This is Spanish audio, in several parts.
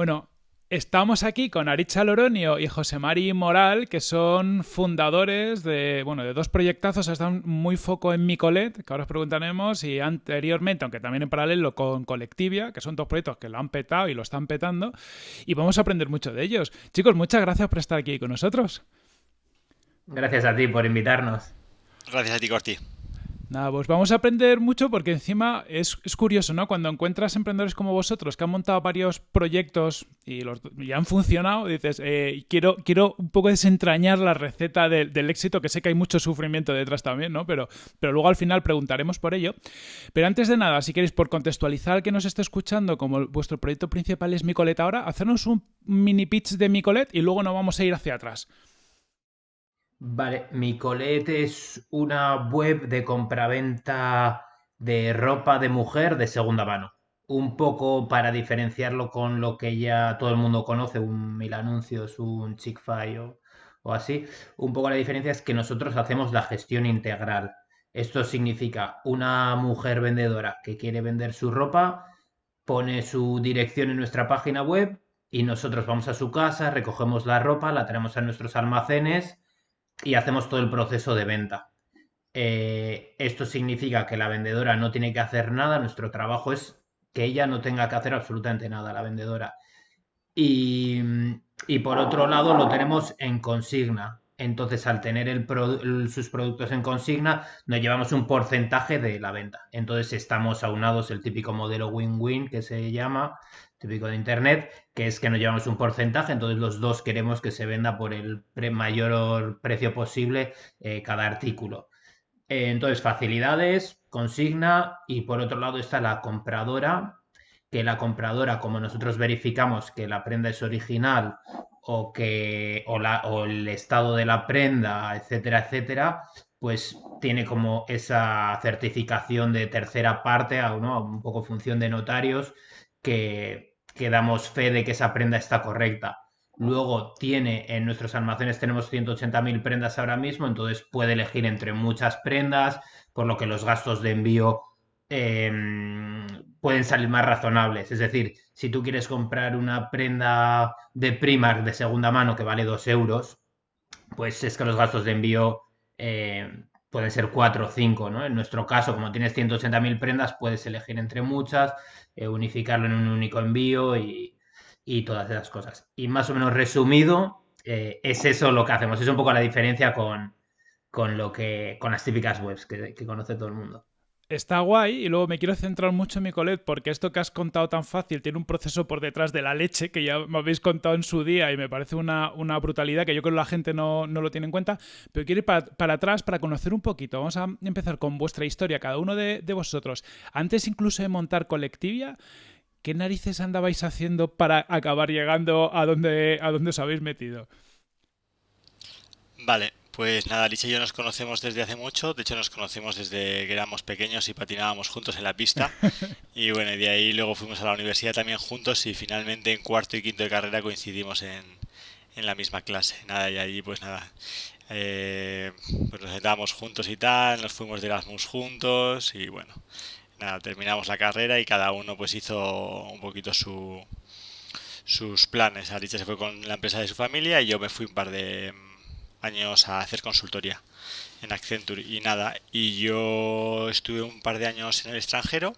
Bueno, Estamos aquí con Aricha Loronio y José Mari Moral, que son fundadores de, bueno, de dos proyectazos, están muy foco en Micolet, que ahora os preguntaremos, y anteriormente, aunque también en paralelo con Colectivia, que son dos proyectos que lo han petado y lo están petando, y vamos a aprender mucho de ellos. Chicos, muchas gracias por estar aquí con nosotros. Gracias a ti por invitarnos. Gracias a ti, Corti. Nada, pues vamos a aprender mucho porque encima es, curioso, ¿no? Cuando encuentras emprendedores como vosotros que han montado varios proyectos y, los, han funcionado, dices, eh, quiero, quiero un poco desentrañar la receta del éxito, que sé que hay mucho sufrimiento detrás también, ¿no? Pero, pero luego al final preguntaremos por ello. Pero antes de nada, si queréis, por contextualizar al que nos esté escuchando, como vuestro proyecto principal es Micolet ahora, hacernos un mini pitch de Micolet y luego nos vamos a ir hacia atrás. Vale, Micolet es una web de compraventa de ropa de mujer de segunda mano. Un poco para diferenciarlo con lo que ya todo el mundo conoce, un Mil Anuncios, un Chick o, o así. Un poco la diferencia es que nosotros hacemos la gestión integral. Esto significa una mujer vendedora que quiere vender su ropa, pone su dirección en nuestra página web y nosotros vamos a su casa, recogemos la ropa, la traemos a nuestros almacenes y hacemos todo el proceso de venta. Eh, esto significa que la vendedora no tiene que hacer nada, nuestro trabajo es que ella no tenga que hacer absolutamente nada, la vendedora. Y, por otro lado lo tenemos en consigna. Entonces, al tener sus productos en consigna, nos llevamos un porcentaje de la venta. Entonces, estamos aunados el típico modelo win-win que se llama, típico de Internet, que es que nos llevamos un porcentaje, entonces los dos queremos que se venda por el mayor precio posible eh, cada artículo. Eh, entonces, facilidades, consigna y por otro lado está la compradora, que la compradora, como nosotros verificamos que la prenda es original o que o, la, o el estado de la prenda, etcétera, etcétera, pues tiene como esa certificación de tercera parte, ¿no? un poco función de notarios, que que damos fe de que esa prenda está correcta. Luego tiene en nuestros almacenes tenemos 180.000 prendas ahora mismo, entonces puede elegir entre muchas prendas, por lo que los gastos de envío em, pueden salir más razonables. Es decir, si tú quieres comprar una prenda de Primark de segunda mano que vale 2 euros, pues es que los gastos de envío em, pueden ser 4 o 5, ¿no? En nuestro caso, como tienes 180.000 prendas, puedes elegir entre muchas, eh, unificarlo en un único envío y, todas esas cosas. Y más o menos resumido, eh, es eso lo que hacemos. Es un poco la diferencia con, con lo que, con las típicas webs que conoce todo el mundo está guay y luego me quiero centrar mucho en mi colet porque esto que has contado tan fácil tiene un proceso por detrás de la leche que ya me habéis contado en su día y me parece una, brutalidad que yo creo que la gente no, lo tiene en cuenta. Pero quiero ir para, atrás para conocer un poquito. Vamos a empezar con vuestra historia, cada uno de, vosotros. Antes incluso de montar Colectivia, ¿qué narices andabais haciendo para acabar llegando a donde, a donde os habéis metido? Vale, pues nada, Alicia y yo nos conocemos desde hace mucho, de hecho nos conocemos desde que éramos pequeños y patinábamos juntos en la pista. Y bueno, de ahí luego fuimos a la universidad también juntos y finalmente en cuarto y quinto de carrera coincidimos en, en la misma clase. Nada, y allí pues nada, eh, pues nos sentábamos juntos y tal, nos fuimos de Erasmus juntos y bueno, nada, terminamos la carrera y cada uno pues hizo un poquito su, sus planes. Alicia se fue con la empresa de su familia y yo me fui un par de años a hacer consultoría en Accenture y nada. Y yo estuve un par de años en el extranjero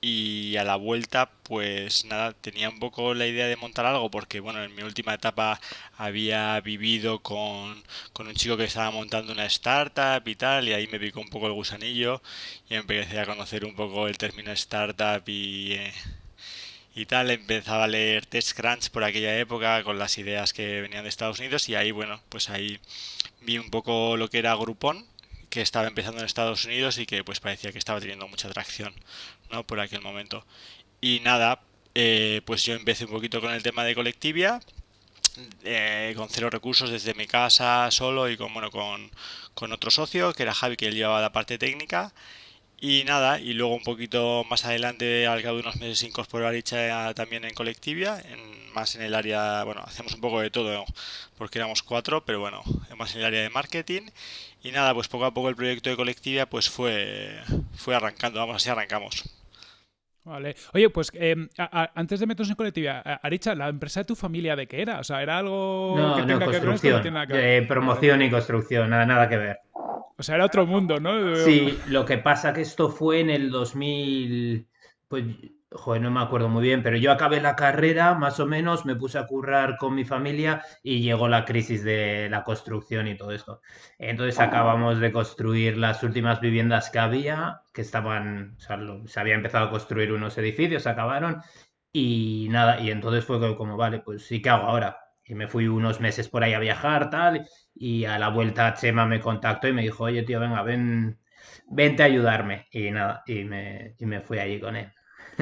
y a la vuelta pues nada, tenía un poco la idea de montar algo porque bueno, en mi última etapa había vivido con, con un chico que estaba montando una startup y tal y ahí me picó un poco el gusanillo y empecé a conocer un poco el término startup y... Eh, y tal, empezaba a leer TestCrunch por aquella época con las ideas que venían de Estados Unidos y ahí, bueno, pues ahí vi un poco lo que era Groupon, que estaba empezando en Estados Unidos y que pues parecía que estaba teniendo mucha atracción, ¿no? Por aquel momento. Y nada, eh, pues yo empecé un poquito con el tema de Colectivia, eh, con cero recursos desde mi casa solo y con, bueno, con, con otro socio, que era Javi, que él llevaba la parte técnica Y nada, y luego un poquito más adelante, al cabo de unos meses, incorporó a también en Colectivia, en, más en el área, bueno, hacemos un poco de todo, porque éramos cuatro, pero bueno, más en el área de marketing. Y nada, pues poco a poco el proyecto de Colectivia pues fue, fue arrancando, vamos, así arrancamos. Vale. Oye, pues em, antes de meternos en colectividad, Aricha, ¿la empresa de tu familia de qué era? O sea, ¿era algo que tenga que ver esto? No nada que ver? promoción y construcción, nada, nada que ver. O sea, era otro mundo, ¿no? Sí, lo que pasa que esto fue en el 2000, pues, joder, no me acuerdo muy bien, pero yo acabé la carrera, más o menos, me puse a currar con mi familia y llegó la crisis de la construcción y todo esto. Entonces acabamos de construir las últimas viviendas que había, que estaban, o sea, se había empezado a construir unos edificios, acabaron y nada, y entonces fue como, vale, pues sí, ¿qué hago ahora? Y me fui unos meses por ahí a viajar, tal, y a la vuelta Chema me contactó y me dijo, oye, tío, venga, ven, vente a ayudarme. Y nada, y me, y me fui allí con él.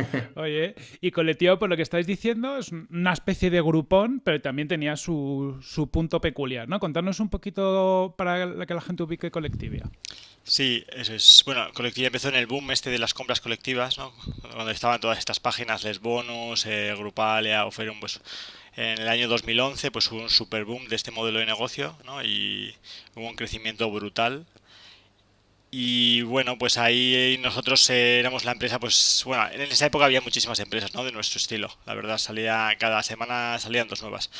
Oye, y colectivo, por lo que estáis diciendo, es una especie de grupón, pero también tenía su, su punto peculiar, ¿no? Contarnos un poquito para que la gente ubique Colectivia. Sí, eso es. Bueno, Colectivia empezó en el boom este de las compras colectivas, ¿no? Donde estaban todas estas páginas, Les Bonus, eh, Grupalia, Oferum, pues en el año 2011 pues hubo un super boom de este modelo de negocio ¿no? y hubo un crecimiento brutal. Y bueno, pues ahí nosotros éramos la empresa, pues bueno, en esa época había muchísimas empresas, ¿no? De nuestro estilo, la verdad, salía cada semana salían dos nuevas.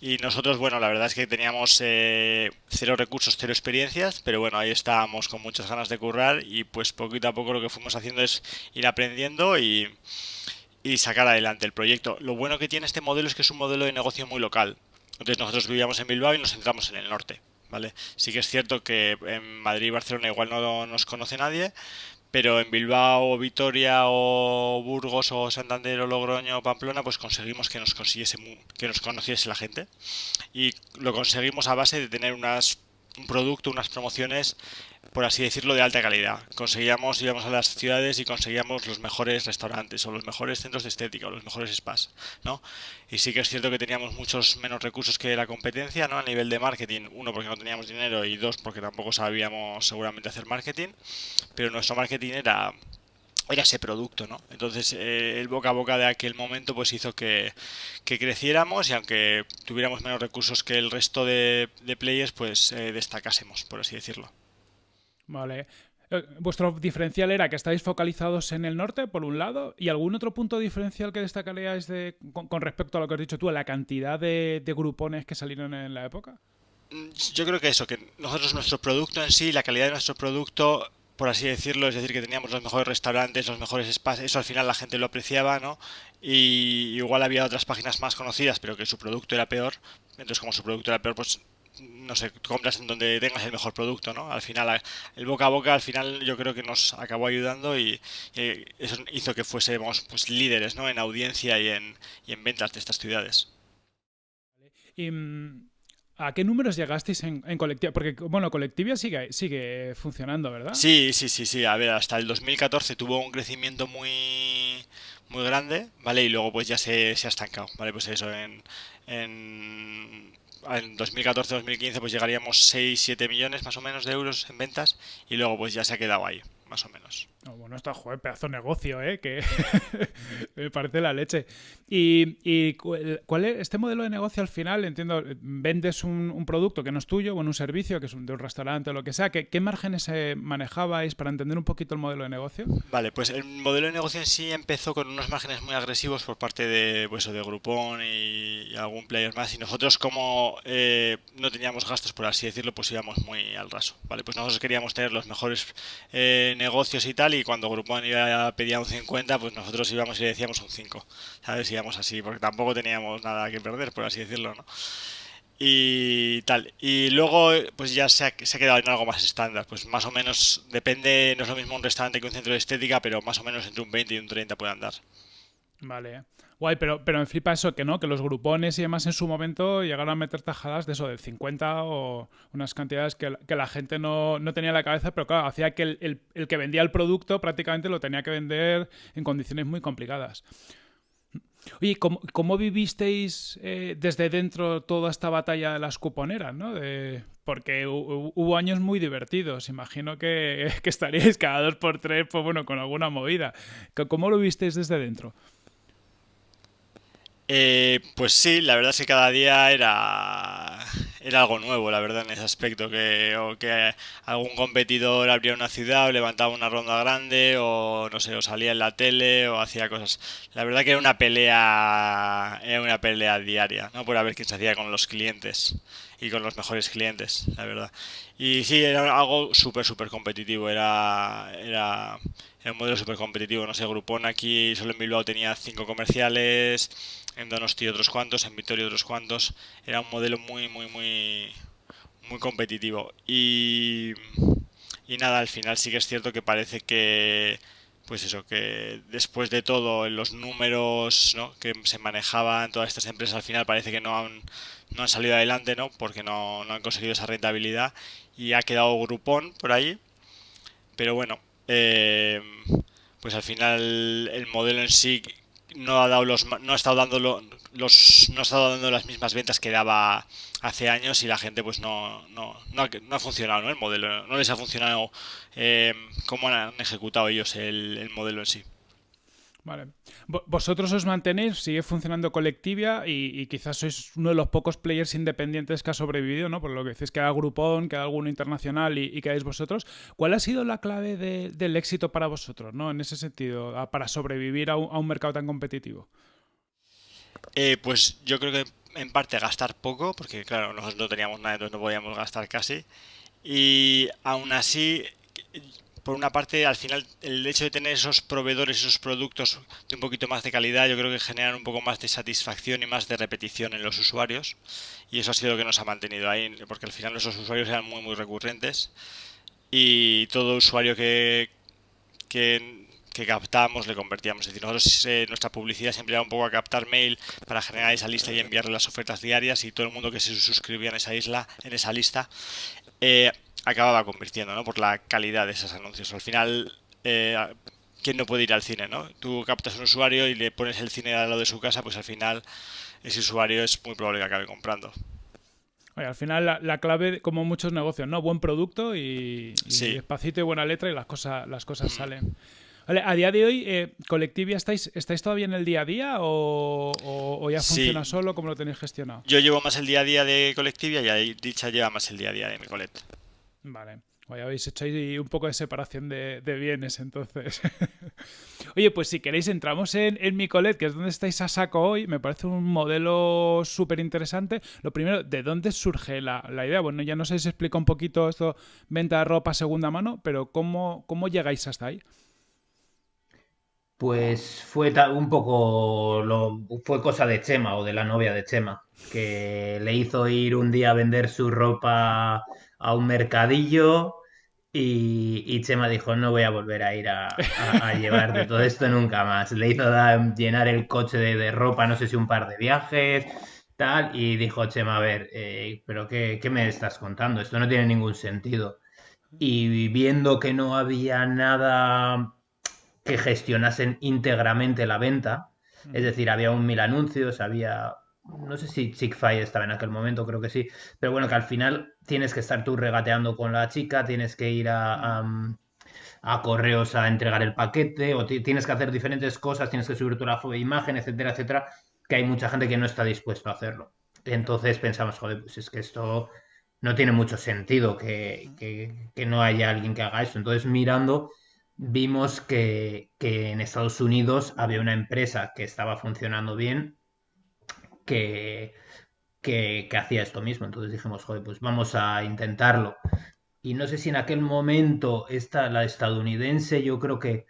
Y nosotros, bueno, la verdad es que teníamos eh, cero recursos, cero experiencias, pero bueno, ahí estábamos con muchas ganas de currar y pues poquito a poco lo que fuimos haciendo es ir aprendiendo y, y sacar adelante el proyecto. Lo bueno que tiene este modelo es que es un modelo de negocio muy local. Entonces nosotros vivíamos en Bilbao y nos centramos en el norte. ¿Vale? Sí que es cierto que en Madrid y Barcelona igual no nos conoce nadie, pero en Bilbao, Vitoria o Burgos o Santander o Logroño o Pamplona, pues conseguimos que nos consiguiese que nos conociese la gente. Y lo conseguimos a base de tener unas, un producto, unas promociones por así decirlo, de alta calidad. Conseguíamos, íbamos a las ciudades y conseguíamos los mejores restaurantes o los mejores centros de estética o los mejores spas, ¿no? Y sí que es cierto que teníamos muchos menos recursos que la competencia, ¿no? A nivel de marketing, uno porque no teníamos dinero y dos porque tampoco sabíamos seguramente hacer marketing, pero nuestro marketing era era ese producto, ¿no? Entonces eh, el boca a boca de aquel momento pues hizo que, creciéramos y aunque tuviéramos menos recursos que el resto de, players pues eh, destacásemos, por así decirlo. Vale. Eh, vuestro diferencial era que estáis focalizados en el norte, por un lado, y algún otro punto diferencial que destacaríais de, con, respecto a lo que has dicho tú, a la cantidad de, grupones que salieron en la época. Mm, yo creo que eso, que nosotros, nuestro producto en sí, la calidad de nuestro producto, por así decirlo, es decir, que teníamos los mejores restaurantes, los mejores spas, eso al final la gente lo apreciaba, ¿no? Y igual había otras páginas más conocidas, pero que su producto era peor. Entonces, como su producto era peor, pues no sé, compras en donde tengas el mejor producto, ¿no? Al final, el boca a boca, al final yo creo que nos acabó ayudando y, eso hizo que fuésemos pues, líderes, ¿no? En audiencia y en, y en ventas de estas ciudades. ¿Y mm, a qué números llegasteis en, en Colectivia? Porque, bueno, Colectivia sigue, sigue funcionando, ¿verdad? Sí, sí, sí, sí. A ver, hasta el 2014 tuvo un crecimiento muy muy grande, ¿vale? Y luego pues ya se, se ha estancado, ¿vale? Pues eso, en, en en 2014-2015 pues llegaríamos 6-7 millones más o menos de euros en ventas y luego pues ya se ha quedado ahí, más o menos bueno, está, joder, pedazo de negocio, ¿eh? Que me parece la leche. Y, cuál es este modelo de negocio al final, entiendo, vendes un, producto que no es tuyo, o un servicio que es de un restaurante o lo que sea. ¿Qué, qué márgenes manejabais para entender un poquito el modelo de negocio? Vale, pues el modelo de negocio en sí empezó con unos márgenes muy agresivos por parte de, pues, de Groupon y, algún player más. Y nosotros, como eh, no teníamos gastos, por así decirlo, pues íbamos muy al raso. Vale, pues nosotros queríamos tener los mejores eh, negocios y tal y cuando Groupon iba a pedir un 50, pues nosotros íbamos y le decíamos un 5, ¿sabes? Íbamos así, porque tampoco teníamos nada que perder, por así decirlo, ¿no? Y tal. Y luego, pues ya se ha, se ha quedado en algo más estándar. Pues más o menos, depende, no es lo mismo un restaurante que un centro de estética, pero más o menos entre un 20 y un 30 puede andar. Vale. Guay, pero, pero me flipa eso que no, que los grupones y demás en su momento llegaron a meter tajadas de eso, del 50 o unas cantidades que, la gente no, tenía en la cabeza, pero claro, hacía que el, que vendía el producto prácticamente lo tenía que vender en condiciones muy complicadas. Oye, ¿cómo, vivisteis eh, desde dentro toda esta batalla de las cuponeras? ¿no? porque hubo años muy divertidos. Imagino que, que, estaríais cada dos por tres, pues bueno, con alguna movida. ¿Cómo lo visteis desde dentro? Eh, pues sí, la verdad es que cada día era, era algo nuevo, la verdad, en ese aspecto. Que, o que algún competidor abría una ciudad o levantaba una ronda grande o no sé, o salía en la tele o hacía cosas. La verdad que era una pelea, era una pelea diaria, ¿no? Por ver quién se hacía con los clientes y con los mejores clientes, la verdad. Y sí, era algo súper, súper competitivo. Era, era, era un modelo súper competitivo. No sé, Groupon aquí solo en Bilbao tenía cinco comerciales en Donosti otros cuantos, en Vitoria otros cuantos. Era un modelo muy, muy, muy, muy competitivo. Y, y nada, al final sí que es cierto que parece que, pues eso, que después de todo, los números ¿no? que se manejaban todas estas empresas, al final parece que no han, no han salido adelante, ¿no? Porque no, no han conseguido esa rentabilidad y ha quedado Groupon por ahí. Pero bueno, eh, pues al final el modelo en sí no ha dado los no ha estado dando los no ha estado dando las mismas ventas que daba hace años y la gente pues no no, no, ha, funcionado ¿no? el modelo no les ha funcionado eh, como han ejecutado ellos el modelo en sí Vale. Vosotros os mantenéis, sigue funcionando Colectivia y, quizás sois uno de los pocos players independientes que ha sobrevivido, ¿no? Por lo que decís que hay Groupon, que hay alguno internacional y, que hay vosotros. ¿Cuál ha sido la clave del éxito para vosotros, ¿no? En ese sentido, para sobrevivir a un, mercado tan competitivo. Eh, pues yo creo que en parte gastar poco, porque claro, nosotros no teníamos nada, entonces no podíamos gastar casi. Y aún así por una parte, al final, el hecho de tener esos proveedores, esos productos de un poquito más de calidad, yo creo que generan un poco más de satisfacción y más de repetición en los usuarios. Y eso ha sido lo que nos ha mantenido ahí, porque al final nuestros usuarios eran muy, muy recurrentes. Y todo usuario que, que, captamos le convertíamos. Es decir, nosotros eh, nuestra publicidad siempre era un poco a captar mail para generar esa lista y enviarle las ofertas diarias y todo el mundo que se suscribía en esa isla, en esa lista, eh, acababa convirtiendo, ¿no? Por la calidad de esos anuncios. Al final, eh, ¿quién no puede ir al cine, no? Tú captas un usuario y le pones el cine al lado de su casa, pues al final ese usuario es muy probable que acabe comprando. al final la, clave, como muchos negocios, ¿no? Buen producto y, despacito y buena letra y las cosas, las cosas mm. salen. Vale, a día de hoy, eh, Colectivia, ¿estáis, ¿estáis todavía en el día a día o, ya funciona solo? ¿Cómo lo tenéis gestionado? Yo llevo más el día a día de Colectivia y Dicha lleva más el día a día de mi colect. Vale. Hoy habéis hecho ahí un poco de separación de, bienes, entonces. Oye, pues si queréis, entramos en, en Micolet, que es donde estáis a saco hoy. Me parece un modelo súper interesante. Lo primero, ¿de dónde surge la, idea? Bueno, ya no sé si explica un poquito esto, venta de ropa segunda mano, pero ¿cómo, cómo llegáis hasta ahí? Pues fue un poco, lo, fue cosa de Chema o de la novia de Chema, que le hizo ir un día a vender su ropa a un mercadillo y, Chema dijo, no voy a volver a ir a, llevar de todo esto nunca más. Le hizo llenar el coche de, ropa, no sé si un par de viajes, tal, y dijo Chema, a ver, eh, pero qué, me estás contando? Esto no tiene ningún sentido. Y viendo que no había nada que gestionasen íntegramente la venta, es decir, había un mil anuncios, había no sé si Chick-fil estaba en aquel momento, creo que sí, pero bueno, que al final tienes que estar tú regateando con la chica, tienes que ir a, a, correos a entregar el paquete, o tienes que hacer diferentes cosas, tienes que subir tu la imagen, etcétera, etcétera, que hay mucha gente que no está dispuesto a hacerlo. Entonces pensamos, joder, pues es que esto no tiene mucho sentido que, que, no haya alguien que haga eso. Entonces mirando vimos que, que en Estados Unidos había una empresa que estaba funcionando bien que, que, hacía esto mismo. Entonces dijimos, joder, pues vamos a intentarlo. Y no sé si en aquel momento esta, la estadounidense, yo creo que,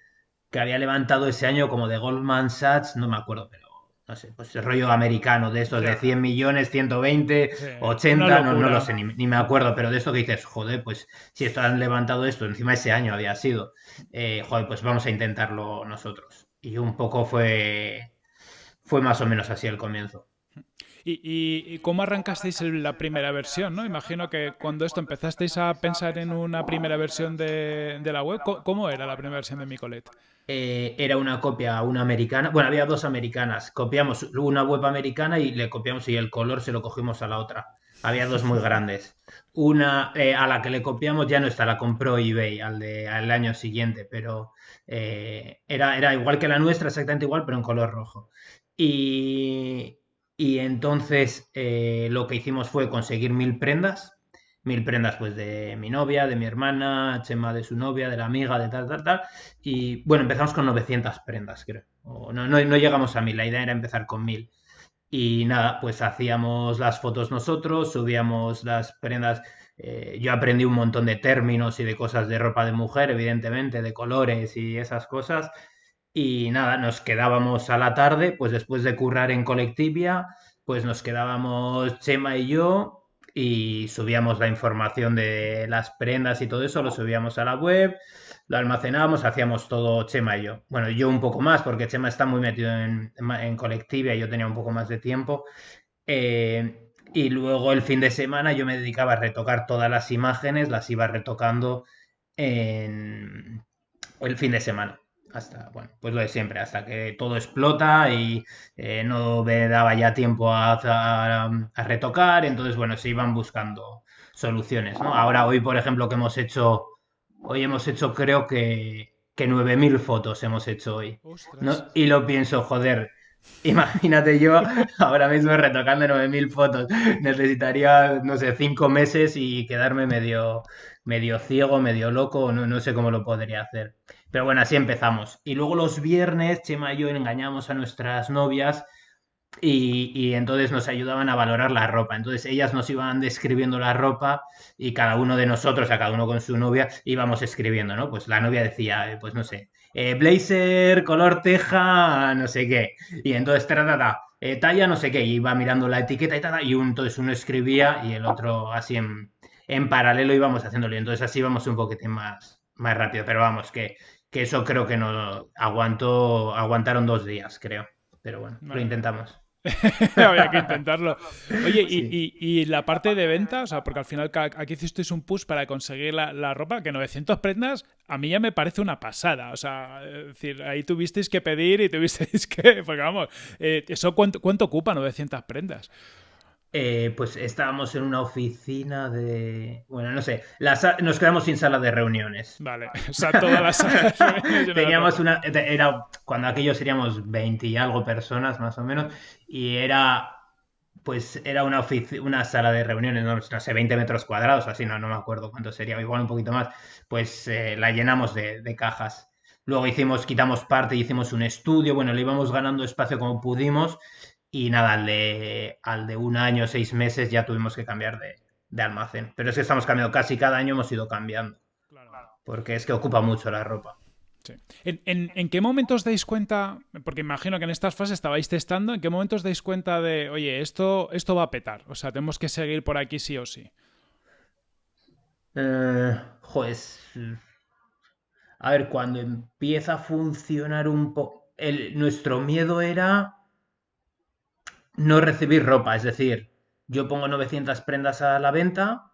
que había levantado ese año como de Goldman Sachs, no me acuerdo, pero no sé, pues el rollo americano de estos de 100 millones, 120, 80, no, no, lo sé, ni, me acuerdo, pero de esto que dices, joder, pues si esto han levantado esto, encima ese año había sido, eh, joder, pues vamos a intentarlo nosotros. Y un poco fue, fue más o menos así el comienzo. ¿Y, cómo arrancasteis la primera versión? ¿no? Imagino que cuando esto empezasteis a pensar en una primera versión de, la web, ¿cómo era la primera versión de Micolet? Eh, era una copia, una americana. Bueno, había dos americanas. Copiamos una web americana y le copiamos y el color se lo cogimos a la otra. Había dos muy grandes. Una eh, a la que le copiamos ya no está, la compró eBay al, de, al año siguiente, pero eh, era, era igual que la nuestra, exactamente igual, pero en color rojo. Y, y entonces eh, lo que hicimos fue conseguir mil prendas, mil prendas pues de mi novia, de mi hermana, Chema de su novia, de la amiga, de tal, tal, tal. Y bueno, empezamos con 900 prendas, creo. no, no, no llegamos a mil, la idea era empezar con mil. Y nada, pues hacíamos las fotos nosotros, subíamos las prendas. Eh, yo aprendí un montón de términos y de cosas de ropa de mujer, evidentemente, de colores y esas cosas. Y nada, nos quedábamos a la tarde, pues después de currar en Colectivia, pues nos quedábamos Chema y yo y subíamos la información de las prendas y todo eso, lo subíamos a la web, lo almacenábamos, hacíamos todo Chema y yo. Bueno, yo un poco más, porque Chema está muy metido en, Colectivia y yo tenía un poco más de tiempo. Eh, y luego el fin de semana yo me dedicaba a retocar todas las imágenes, las iba retocando en el fin de semana hasta, bueno, pues lo de siempre, hasta que todo explota y eh, no me daba ya tiempo a, a, retocar, entonces, bueno, se iban buscando soluciones, ¿no? Ahora, hoy, por ejemplo, que hemos hecho, hoy hemos hecho, creo que, que 9.000 fotos hemos hecho hoy, ¿no? Y lo pienso, joder, Imagínate yo ahora mismo retocando 9.000 fotos. Necesitaría, no sé, 5 meses y quedarme medio, medio ciego, medio loco, no, no sé cómo lo podría hacer. Pero bueno, así empezamos. Y luego los viernes, Chema y yo engañamos a nuestras novias y, entonces nos ayudaban a valorar la ropa. Entonces ellas nos iban describiendo la ropa y cada uno de nosotros, a cada uno con su novia, íbamos escribiendo, ¿no? Pues la novia decía, eh, pues no sé, eh, blazer, color teja, no sé qué. Y entonces, eh, talla, no sé qué. Y iba mirando la etiqueta y tal, y entonces uno escribía y el otro así en, en paralelo íbamos haciéndolo. Y entonces así íbamos un poquitín más, más rápido. Pero vamos, que que eso creo que no aguantó, aguantaron dos días, creo. Pero bueno, lo intentamos. Había que intentarlo. Oye, y, la parte de ventas, o sea, porque al final aquí hicisteis un push para conseguir la, ropa, que 900 prendas a mí ya me parece una pasada. O sea, es decir, ahí tuvisteis que pedir y tuvisteis que. Porque vamos, eh, ¿eso cuánto, cuánto ocupa 900 prendas? Eh, pues estábamos en una oficina de. Bueno, no sé. Nos quedamos sin sala de reuniones. Vale, o sea, todas las salas Teníamos una. Era cuando aquello seríamos 20 y algo personas, más o menos. Y era. Pues era una, una sala de reuniones, no, sé, 20 metros cuadrados, así, no, no me acuerdo cuánto sería, igual un poquito más. Pues eh, la llenamos de, de cajas. Luego hicimos, quitamos parte y hicimos un estudio. Bueno, le íbamos ganando espacio como pudimos y nada, al de, al de un año, seis meses ya tuvimos que cambiar de, almacén. Pero es que estamos cambiando, casi cada año hemos ido cambiando. Porque es que ocupa mucho la ropa. ¿En, qué momentos dais cuenta? Porque imagino que en estas fases estabais testando. ¿En qué momentos dais cuenta de, oye, esto, esto va a petar? O sea, tenemos que seguir por aquí sí o sí. Eh, pues. A ver, cuando empieza a funcionar un poco. Nuestro miedo era no recibir ropa. Es decir, yo pongo 900 prendas a la venta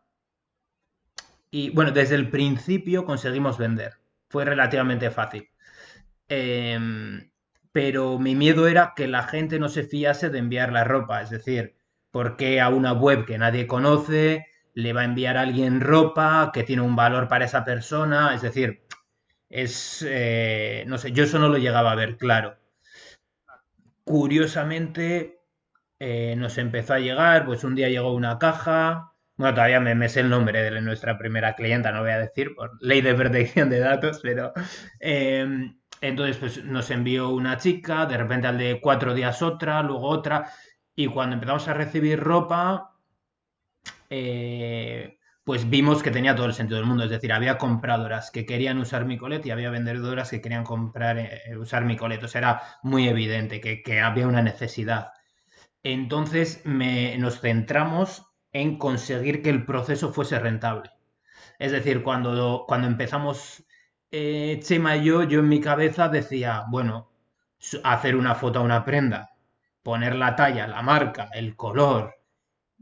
y bueno, desde el principio conseguimos vender. Fue relativamente fácil. Em, pero mi miedo era que la gente no se fiase de enviar la ropa. Es decir, porque a una web que nadie conoce le va a enviar a alguien ropa que tiene un valor para esa persona? Es decir, es, eh, no sé, yo eso no lo llegaba a ver claro. Curiosamente, eh, nos empezó a llegar, pues un día llegó una caja, bueno, todavía me, me, sé el nombre de nuestra primera clienta, no voy a decir por ley de protección de datos, pero em, entonces pues nos envió una chica, de repente al de cuatro días otra, luego otra, y cuando empezamos a recibir ropa, eh, pues vimos que tenía todo el sentido del mundo, es decir, había compradoras que querían usar mi colet y había vendedoras que querían comprar, eh, usar mi colet, o sea, era muy evidente que había una necesidad. Entonces nos centramos en conseguir que el proceso fuese rentable. Es decir, cuando, cuando empezamos eh, Chema y yo, yo en mi cabeza decía, bueno, hacer una foto a una prenda poner la talla, la marca, el color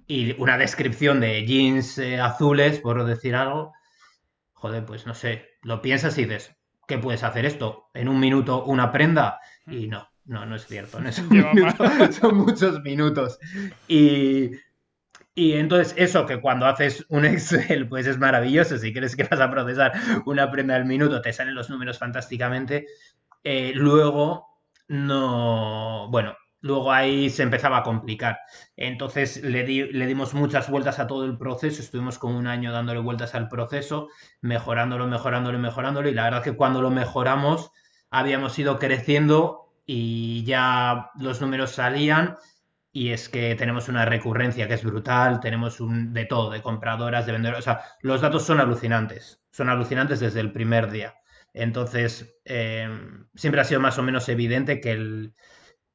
y una descripción de jeans eh, azules, por decir algo, joder, pues no sé, lo piensas y dices, ¿qué puedes hacer esto? ¿En un minuto una prenda? Y no, no, no es cierto, no es son muchos minutos. Y, y entonces eso que cuando haces un Excel pues es maravilloso, si crees que vas a procesar una prenda al minuto te salen los números fantásticamente, eh, luego no, bueno, luego ahí se empezaba a complicar. Entonces le, le, dimos muchas vueltas a todo el proceso, estuvimos como un año dándole vueltas al proceso, mejorándolo, mejorándolo, mejorándolo, y la verdad que cuando lo mejoramos habíamos ido creciendo y ya los números salían. Y es que tenemos una recurrencia que es brutal, tenemos un de todo, de compradoras, de vendedoras. O sea, los datos son alucinantes, son alucinantes desde el primer día. Entonces, eh, siempre ha sido más o menos evidente que el,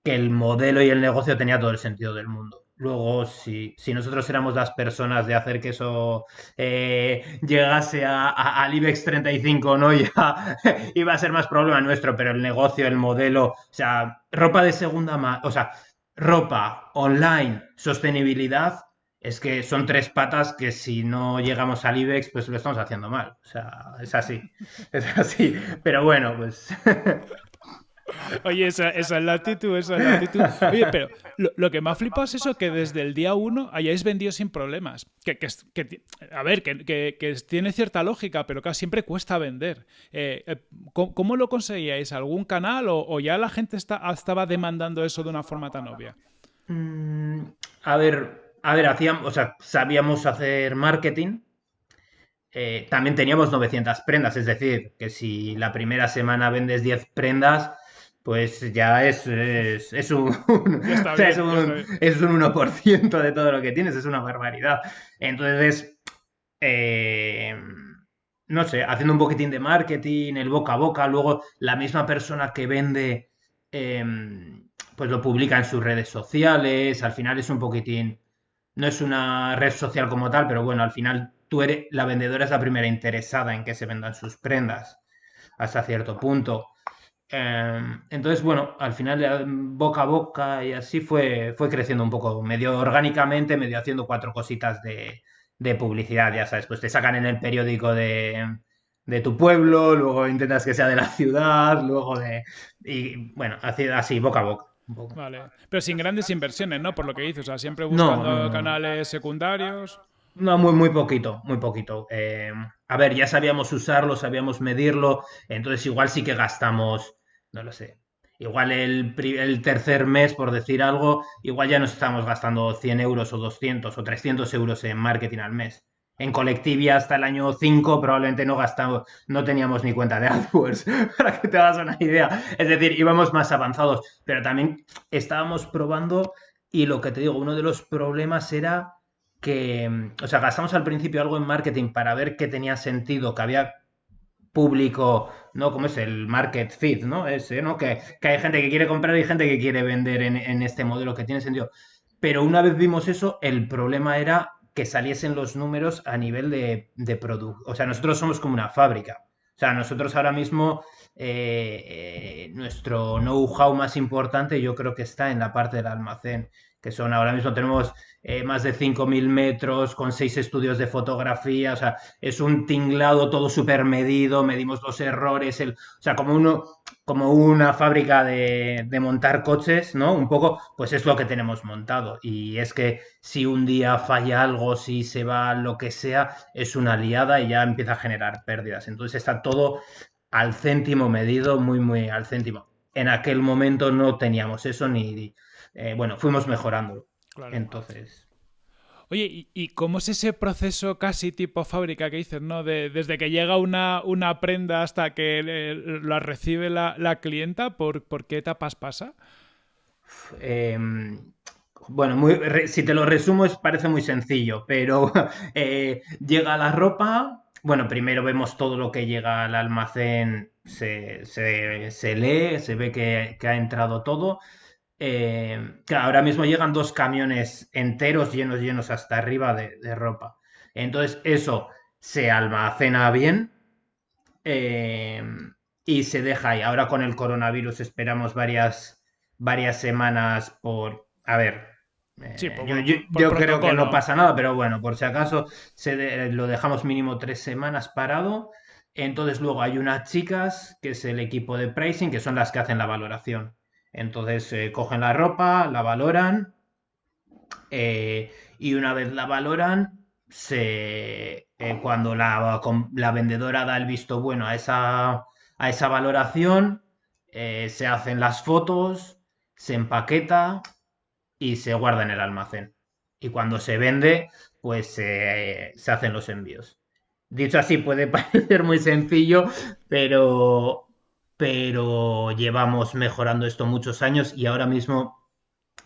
que el modelo y el negocio tenía todo el sentido del mundo. Luego, si, si nosotros éramos las personas de hacer que eso eh, llegase a, al IBEX 35, ¿no? Ya iba a ser más problema nuestro, pero el negocio, el modelo, o sea, ropa de segunda mano, o sea, ropa online, sostenibilidad, es que son tres patas que si no llegamos al IBEX, pues lo estamos haciendo mal. O sea, es así, es así. Pero bueno, pues... Oye, esa, esa, es la actitud, esa es la actitud. Oye, pero lo, que me ha flipado es eso, que desde el día uno hayáis vendido sin problemas. Que, que, a ver, que, tiene cierta lógica, pero que siempre cuesta vender. Eh, eh, ¿cómo, lo conseguíais? ¿Algún canal o, ya la gente está, estaba demandando eso de una forma tan obvia? Mm, a ver, a ver, hacíamos, o sea, sabíamos hacer marketing. Eh, también teníamos 900 prendas, es decir, que si la primera semana vendes 10 prendas, pues ya es, es, un, es, un, es un 1% de todo lo que tienes, es una barbaridad. Entonces, eh, no sé, haciendo un poquitín de marketing, el boca a boca, luego la misma persona que vende, em, pues lo publica en sus redes sociales, al final es un poquitín, no es una red social como tal, pero bueno, al final tú eres, la vendedora es la primera interesada en que se vendan sus prendas, hasta cierto punto. Em, entonces, bueno, al final boca a boca y así fue, fue creciendo un poco, medio orgánicamente, medio haciendo cuatro cositas de, publicidad, ya sabes, pues te sacan en el periódico de, tu pueblo, luego intentas que sea de la ciudad, luego de... Y bueno, así, así boca a boca. Vale, pero sin grandes inversiones, ¿no? Por lo que dices, o sea, siempre buscando canales secundarios. No, muy, muy poquito, muy poquito. Em, a ver, ya sabíamos usarlo, sabíamos medirlo, entonces igual sí que gastamos, no lo sé, igual el, el, tercer mes, por decir algo, igual ya nos estamos gastando 100 euros o 200 o 300 euros en marketing al mes. En Colectivia hasta el año 5 probablemente no gastamos, no teníamos ni cuenta de AdWords, para que te hagas una idea. Es decir, íbamos más avanzados, pero también estábamos probando y lo que te digo, uno de los problemas era que, o sea, gastamos al principio algo en marketing para ver qué tenía sentido, que había público, ¿no? Como es el market fit, ¿no? Ese, ¿no? Que, hay gente que quiere comprar y gente que quiere vender en, este modelo que tiene sentido. Pero una vez vimos eso, el problema era que saliesen los números a nivel de, de producto. O sea, nosotros somos como una fábrica. O sea, nosotros ahora mismo, eh, eh, nuestro know-how más importante yo creo que está en la parte del almacén, que son ahora mismo tenemos eh, más de 5.000 metros, con seis estudios de fotografía, o sea, es un tinglado todo súper medido, medimos los errores, el, o sea, como, uno, como una fábrica de, montar coches, ¿no? Un poco, pues es lo que tenemos montado. Y es que si un día falla algo, si se va lo que sea, es una liada y ya empieza a generar pérdidas. Entonces está todo al céntimo medido, muy, muy al céntimo. En aquel momento no teníamos eso ni, eh, bueno, fuimos mejorando. Entonces. Oye, ¿y, cómo es ese proceso casi tipo fábrica que dices, ¿no? desde que llega una, una prenda hasta que la recibe la, clienta, ¿por, qué etapas pasa? Em, bueno, si te lo resumo, es, parece muy sencillo, pero eh, llega la ropa. Bueno, primero vemos todo lo que llega al almacén, se, lee, se ve que, que ha entrado todo eh, ahora mismo llegan dos camiones enteros llenos, llenos hasta arriba de, ropa. Entonces eso se almacena bien eh, y se deja ahí. Ahora con el coronavirus esperamos varias, varias semanas por... A ver, eh, yo, creo que no pasa nada, pero bueno, por si acaso se lo dejamos mínimo tres semanas parado. Entonces luego hay unas chicas, que es el equipo de pricing, que son las que hacen la valoración. Entonces eh, cogen la ropa, la valoran eh, y una vez la valoran, se, cuando la, la, vendedora da el visto bueno a esa, a esa valoración, se hacen las fotos, se empaqueta y se guarda en el almacén. Y cuando se vende, pues se hacen los envíos. Dicho así, puede parecer muy sencillo, pero, pero llevamos mejorando esto muchos años y ahora mismo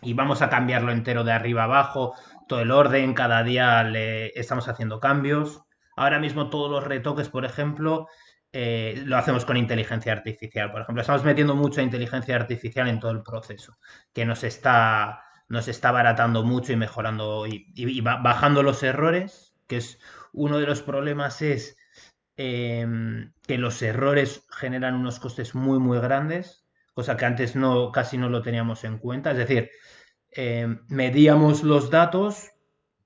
y vamos a cambiarlo entero de arriba abajo, todo el orden, cada día le estamos haciendo cambios. Ahora mismo todos los retoques, por ejemplo, eh, lo hacemos con inteligencia artificial. Por ejemplo, estamos metiendo mucha inteligencia artificial en todo el proceso, que nos está nos está baratando mucho y mejorando y, bajando los errores, que es uno de los problemas es em, que los errores generan unos costes muy muy grandes, cosa que antes no casi no lo teníamos en cuenta. Es decir, em, medíamos los datos,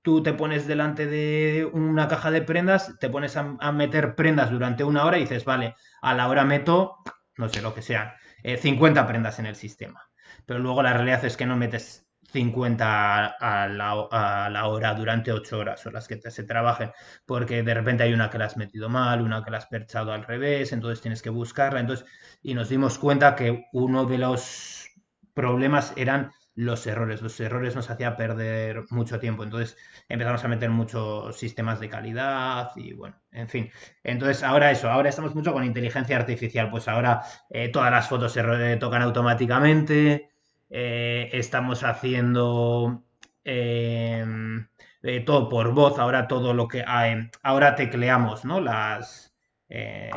tú te pones delante de una caja de prendas, te pones a, meter prendas durante una hora y dices, vale, a la hora meto, no sé lo que sea, 50 eh, prendas en el sistema. Pero luego la realidad es que no metes 50 a la, hora durante 8 horas o las que se trabajen, porque de repente hay una que la has metido mal, una que la has perchado al revés, entonces tienes que buscarla. Entonces, y nos dimos cuenta que uno de los problemas eran los errores. Los errores nos hacía perder mucho tiempo. Entonces empezamos a meter muchos sistemas de calidad y bueno, en fin. Entonces ahora eso, ahora estamos mucho con inteligencia artificial. Pues ahora eh, todas las fotos se tocan automáticamente. Eh, estamos haciendo em, eh, todo por voz, ahora todo lo que hay, ahora tecleamos, ¿no? Las eh,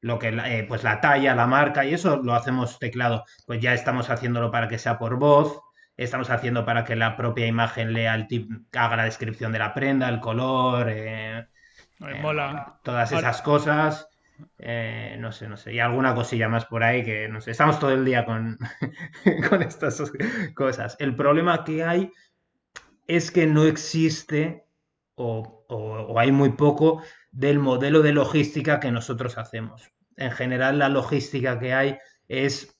lo que pues la talla, la marca y eso lo hacemos teclado. Pues ya estamos haciéndolo para que sea por voz, estamos haciendo para que la propia imagen lea el tip, haga la descripción de la prenda, el color, mola. todas esas cosas. Eh, no sé, no sé. Y alguna cosilla más por ahí que no sé. Estamos todo el día con, con estas cosas. El problema que hay es que no existe o, o, hay muy poco del modelo de logística que nosotros hacemos. En general, la logística que hay es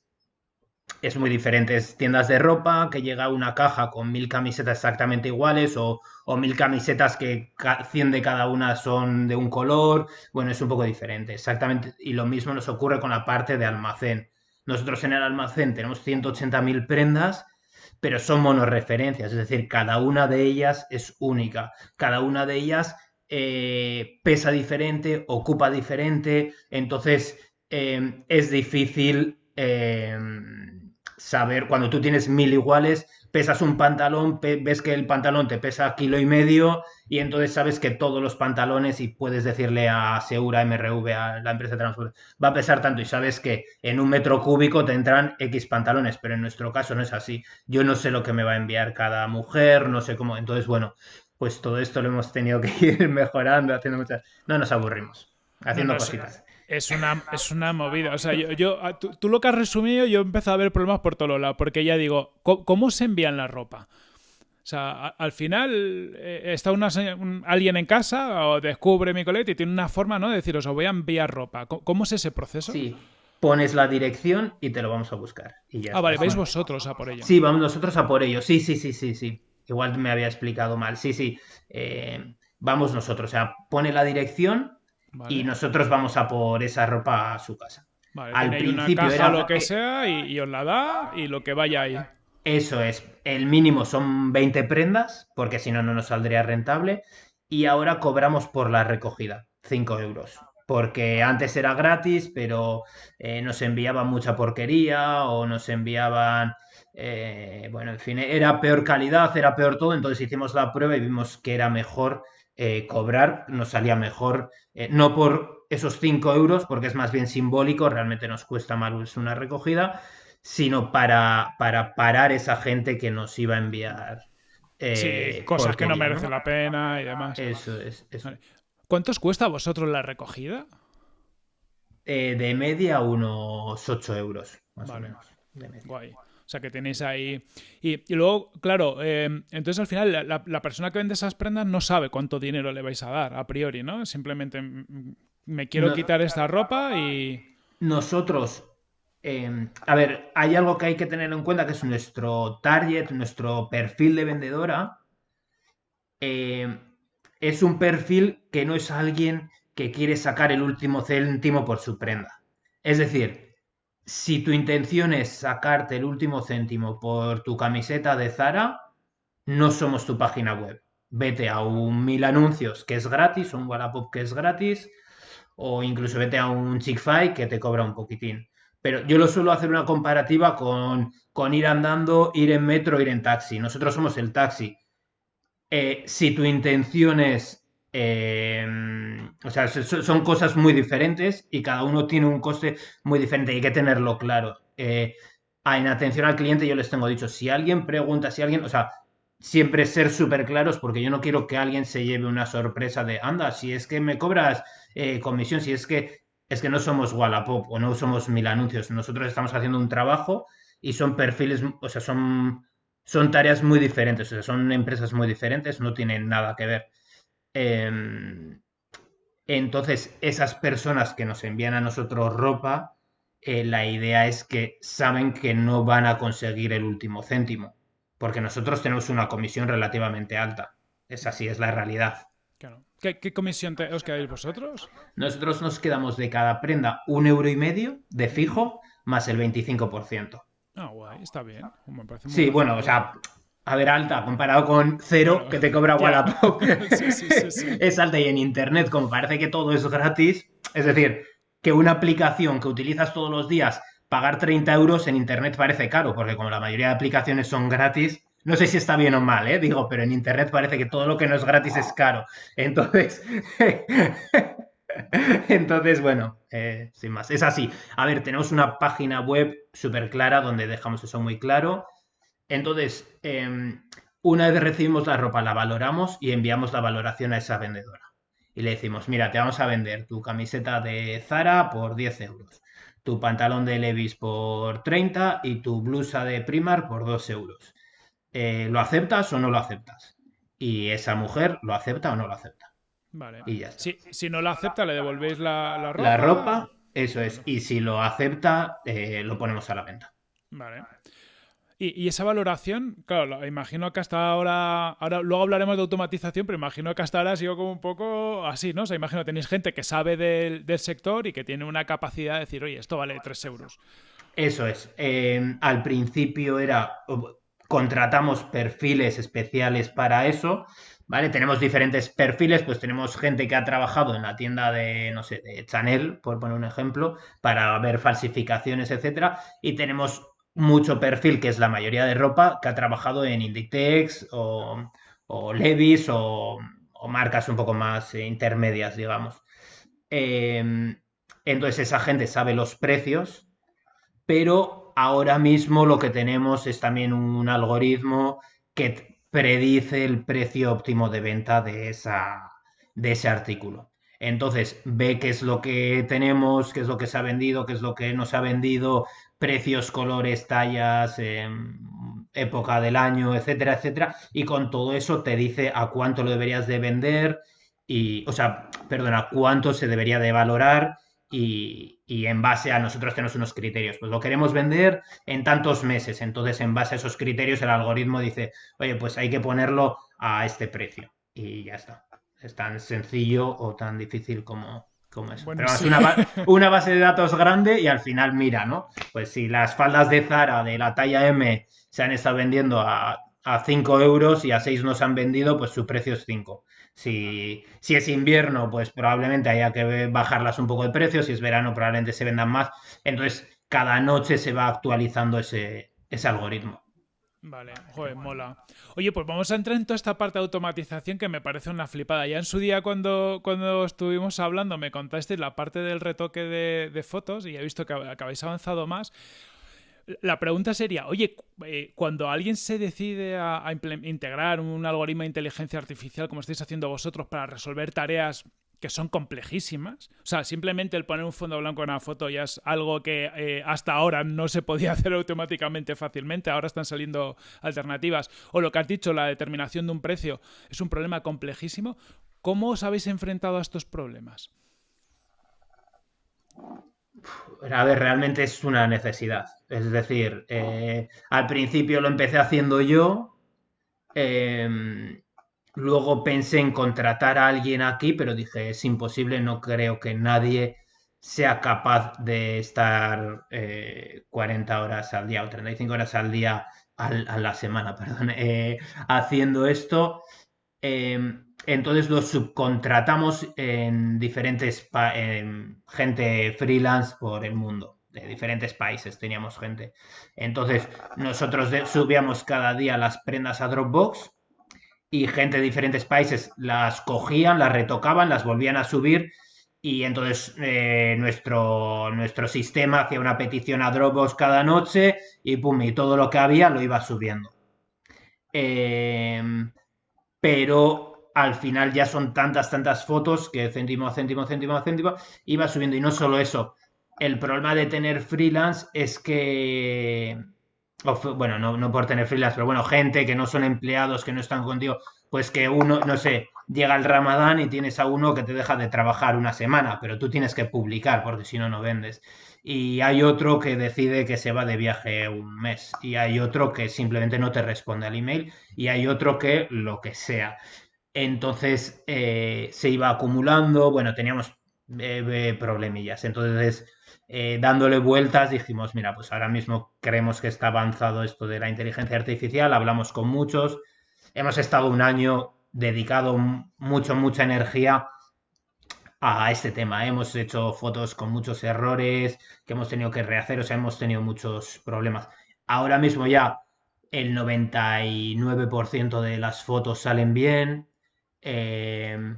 es muy diferente. Es tiendas de ropa que llega una caja con mil camisetas exactamente iguales o, mil camisetas que 100 de cada una son de un color. Bueno, es un poco diferente. Exactamente. Y lo mismo nos ocurre con la parte de almacén. Nosotros en el almacén tenemos 180.000 prendas, pero son monoreferencias. Es decir, cada una de ellas es única. Cada una de ellas eh, pesa diferente, ocupa diferente. Entonces, eh, es difícil. Eh, saber, cuando tú tienes mil iguales, pesas un pantalón, ves que el pantalón te pesa kilo y medio y entonces sabes que todos los pantalones y puedes decirle a Segura MRV, a la empresa de transporte, va a pesar tanto y sabes que en un metro cúbico te entran X pantalones, pero en nuestro caso no es así. Yo no sé lo que me va a enviar cada mujer, no sé cómo. Entonces, bueno, pues todo esto lo hemos tenido que ir mejorando, haciendo muchas... No nos aburrimos, haciendo cositas. Es una, es una movida. O sea, yo, yo tú, lo que has resumido, yo he empezado a ver problemas por todos lados. Porque ya digo, ¿cómo, se envían la ropa? O sea, al final eh, está una, alguien en casa o descubre mi colete y tiene una forma, ¿no? De decir, os voy a enviar ropa. ¿Cómo, es ese proceso? Sí, pones la dirección y te lo vamos a buscar. Y ya ah, vale, vais vosotros a por ello. Sí, vamos nosotros a por ello. Sí, sí, sí, sí, sí. Igual me había explicado mal. Sí, sí. Eh, vamos nosotros. O sea, pone la dirección y nosotros vamos a por esa ropa a su casa. Al principio era lo que sea y, os la da y lo que vaya ahí. Eso es. El mínimo son 20 prendas, porque si no, no nos saldría rentable. Y ahora cobramos por la recogida, 5 euros. Porque antes era gratis, pero eh, nos enviaban mucha porquería o nos enviaban. Eh, bueno, en fin, era peor calidad, era peor todo. Entonces hicimos la prueba y vimos que era mejor eh, cobrar, nos salía mejor, eh, no por esos 5 euros, porque es más bien simbólico, realmente nos cuesta más una recogida, sino para, para parar esa gente que nos iba a enviar. Eh, cosas que no merecen la pena y demás. Eso es. ¿Cuánto os cuesta a vosotros la recogida? de media unos 8 euros, más o menos. Guay. O sea que tenéis ahí. Y, luego, claro, eh, entonces al final la, persona que vende esas prendas no sabe cuánto dinero le vais a dar a priori, ¿no? Simplemente mm, mm, me quiero quitar esta ropa y. Nosotros. Eh, a ver, hay algo que hay que tener en cuenta que es nuestro target, nuestro perfil de vendedora. Eh, es un perfil que no es alguien que quiere sacar el último céntimo por su prenda. Es decir, si tu intención es sacarte el último céntimo por tu camiseta de Zara, no somos tu página web. Vete a un mil anuncios que es gratis, un Wallapop que es gratis, o incluso vete a un Chick-fil que te cobra un poquitín. Pero yo lo suelo hacer una comparativa con, con ir andando, ir en metro, ir en taxi. Nosotros somos el taxi. Eh, si tu intención es Em, o sea, son cosas muy diferentes y cada uno tiene un coste muy diferente. Hay que tenerlo claro. Eh, en atención al cliente yo les tengo dicho, si alguien pregunta, si alguien, o sea, siempre ser súper claros porque yo no quiero que alguien se lleve una sorpresa de, anda, si es que me cobras eh, comisión, si es que es que no somos Wallapop o no somos mil anuncios, nosotros estamos haciendo un trabajo y son perfiles, o sea, son, son tareas muy diferentes, o sea, son empresas muy diferentes, no tienen nada que ver. Em, entonces, esas personas que nos envían a nosotros ropa, eh, la idea es que saben que no van a conseguir el último céntimo, porque nosotros tenemos una comisión relativamente alta. Es así, es la realidad. ¿Qué, comisión os quedáis vosotros? Nosotros nos quedamos de cada prenda un euro y medio de fijo más el 25%. Ah, guay, está bien. sí, bueno, o sea, a ver, alta, comparado con cero que te cobra Wallapop. es alta y en Internet, como parece que todo es gratis, es decir, que una aplicación que utilizas todos los días, pagar 30 euros en Internet parece caro, porque como la mayoría de aplicaciones son gratis, no sé si está bien o mal, ¿eh? digo, pero en Internet parece que todo lo que no es gratis es caro. Entonces, entonces bueno, eh, sin más, es así. A ver, tenemos una página web súper clara donde dejamos eso muy claro. Entonces, em, una vez recibimos la ropa, la valoramos y enviamos la valoración a esa vendedora. Y le decimos, mira, te vamos a vender tu camiseta de Zara por 10 euros, tu pantalón de Levis por 30 y tu blusa de Primar por 2 euros. Eh, ¿Lo aceptas o no lo aceptas? Y esa mujer lo acepta o no lo acepta. Vale. Y ya Si, no lo acepta, le devolvéis la, ropa. La ropa, eso es. Y si lo acepta, eh, lo ponemos a la venta. Vale. Y, esa valoración, claro, imagino que hasta ahora, ahora luego hablaremos de automatización, pero imagino que hasta ahora ha sido como un poco así, ¿no? O sea, imagino tenéis gente que sabe del, sector y que tiene una capacidad de decir, oye, esto vale 3 euros. Eso es. Em, al principio era, contratamos perfiles especiales para eso, ¿vale? Tenemos diferentes perfiles, pues tenemos gente que ha trabajado en la tienda de, no sé, de Chanel, por poner un ejemplo, para ver falsificaciones, etcétera, y tenemos mucho perfil, que es la mayoría de ropa, que ha trabajado en Inditex o, Levis o, marcas un poco más eh, intermedias, digamos. Em, entonces esa gente sabe los precios, pero ahora mismo lo que tenemos es también un algoritmo que predice el precio óptimo de venta de, esa, de ese artículo. Entonces ve qué es lo que tenemos, qué es lo que se ha vendido, qué es lo que no se ha vendido, precios, colores, tallas, em, época del año, etcétera, etcétera. Y con todo eso te dice a cuánto lo deberías de vender y, o sea, perdona, cuánto se debería de valorar y, en base a nosotros tenemos unos criterios. Pues lo queremos vender en tantos meses. Entonces, en base a esos criterios, el algoritmo dice, oye, pues hay que ponerlo a este precio. Y ya está. Es tan sencillo o tan difícil como, como eso. una, base de datos grande y al final mira, ¿no? Pues si las faldas de Zara de la talla M se han estado vendiendo a, a 5 euros y a 6 no se han vendido, pues su precio es 5. Si, si es invierno, pues probablemente haya que bajarlas un poco de precio. Si es verano, probablemente se vendan más. Entonces, cada noche se va actualizando ese, ese algoritmo. Vale, joder, mola. Oye, pues vamos a entrar en toda esta parte de automatización que me parece una flipada. Ya en su día cuando, cuando estuvimos hablando me contaste la parte del retoque de, fotos y he visto que, habéis avanzado más. La pregunta sería, oye, eh, cuando alguien se decide a, integrar un algoritmo de inteligencia artificial como estáis haciendo vosotros para resolver tareas que son complejísimas. O sea, simplemente el poner un fondo blanco en una foto ya es algo que eh, hasta ahora no se podía hacer automáticamente fácilmente. Ahora están saliendo alternativas. O lo que has dicho, la determinación de un precio es un problema complejísimo. ¿Cómo os habéis enfrentado a estos problemas? A ver, realmente es una necesidad. Es decir, eh, al principio lo empecé haciendo yo. Em, Luego pensé en contratar a alguien aquí, pero dije, es imposible, no creo que nadie sea capaz de estar 40 eh, horas al día o 35 horas al día a la semana, perdón, eh, haciendo esto. Em, entonces lo subcontratamos en diferentes gente freelance por el mundo, de diferentes países teníamos gente. Entonces nosotros subíamos cada día las prendas a Dropbox y gente de diferentes países las cogían, las retocaban, las volvían a subir y entonces eh, nuestro, nuestro sistema hacía una petición a Dropbox cada noche y pum, y todo lo que había lo iba subiendo. Em, pero al final ya son tantas, tantas fotos que céntimo céntimo, céntimo céntimo, iba subiendo. Y no solo eso, el problema de tener freelance es que bueno, no, no, por tener freelance, pero bueno, gente que no son empleados, que no están contigo, pues que uno, no sé, llega el ramadán y tienes a uno que te deja de trabajar una semana, pero tú tienes que publicar porque si no, no vendes. Y hay otro que decide que se va de viaje un mes, y hay otro que simplemente no te responde al email, y hay otro que lo que sea. Entonces eh, se iba acumulando, bueno, teníamos eh, problemillas. Entonces eh, dándole vueltas, dijimos, mira, pues ahora mismo creemos que está avanzado esto de la inteligencia artificial, hablamos con muchos, hemos estado un año dedicado mucho, mucha energía a este tema. Hemos hecho fotos con muchos errores que hemos tenido que rehacer, o sea, hemos tenido muchos problemas. Ahora mismo ya el 99% de las fotos salen bien. Eh,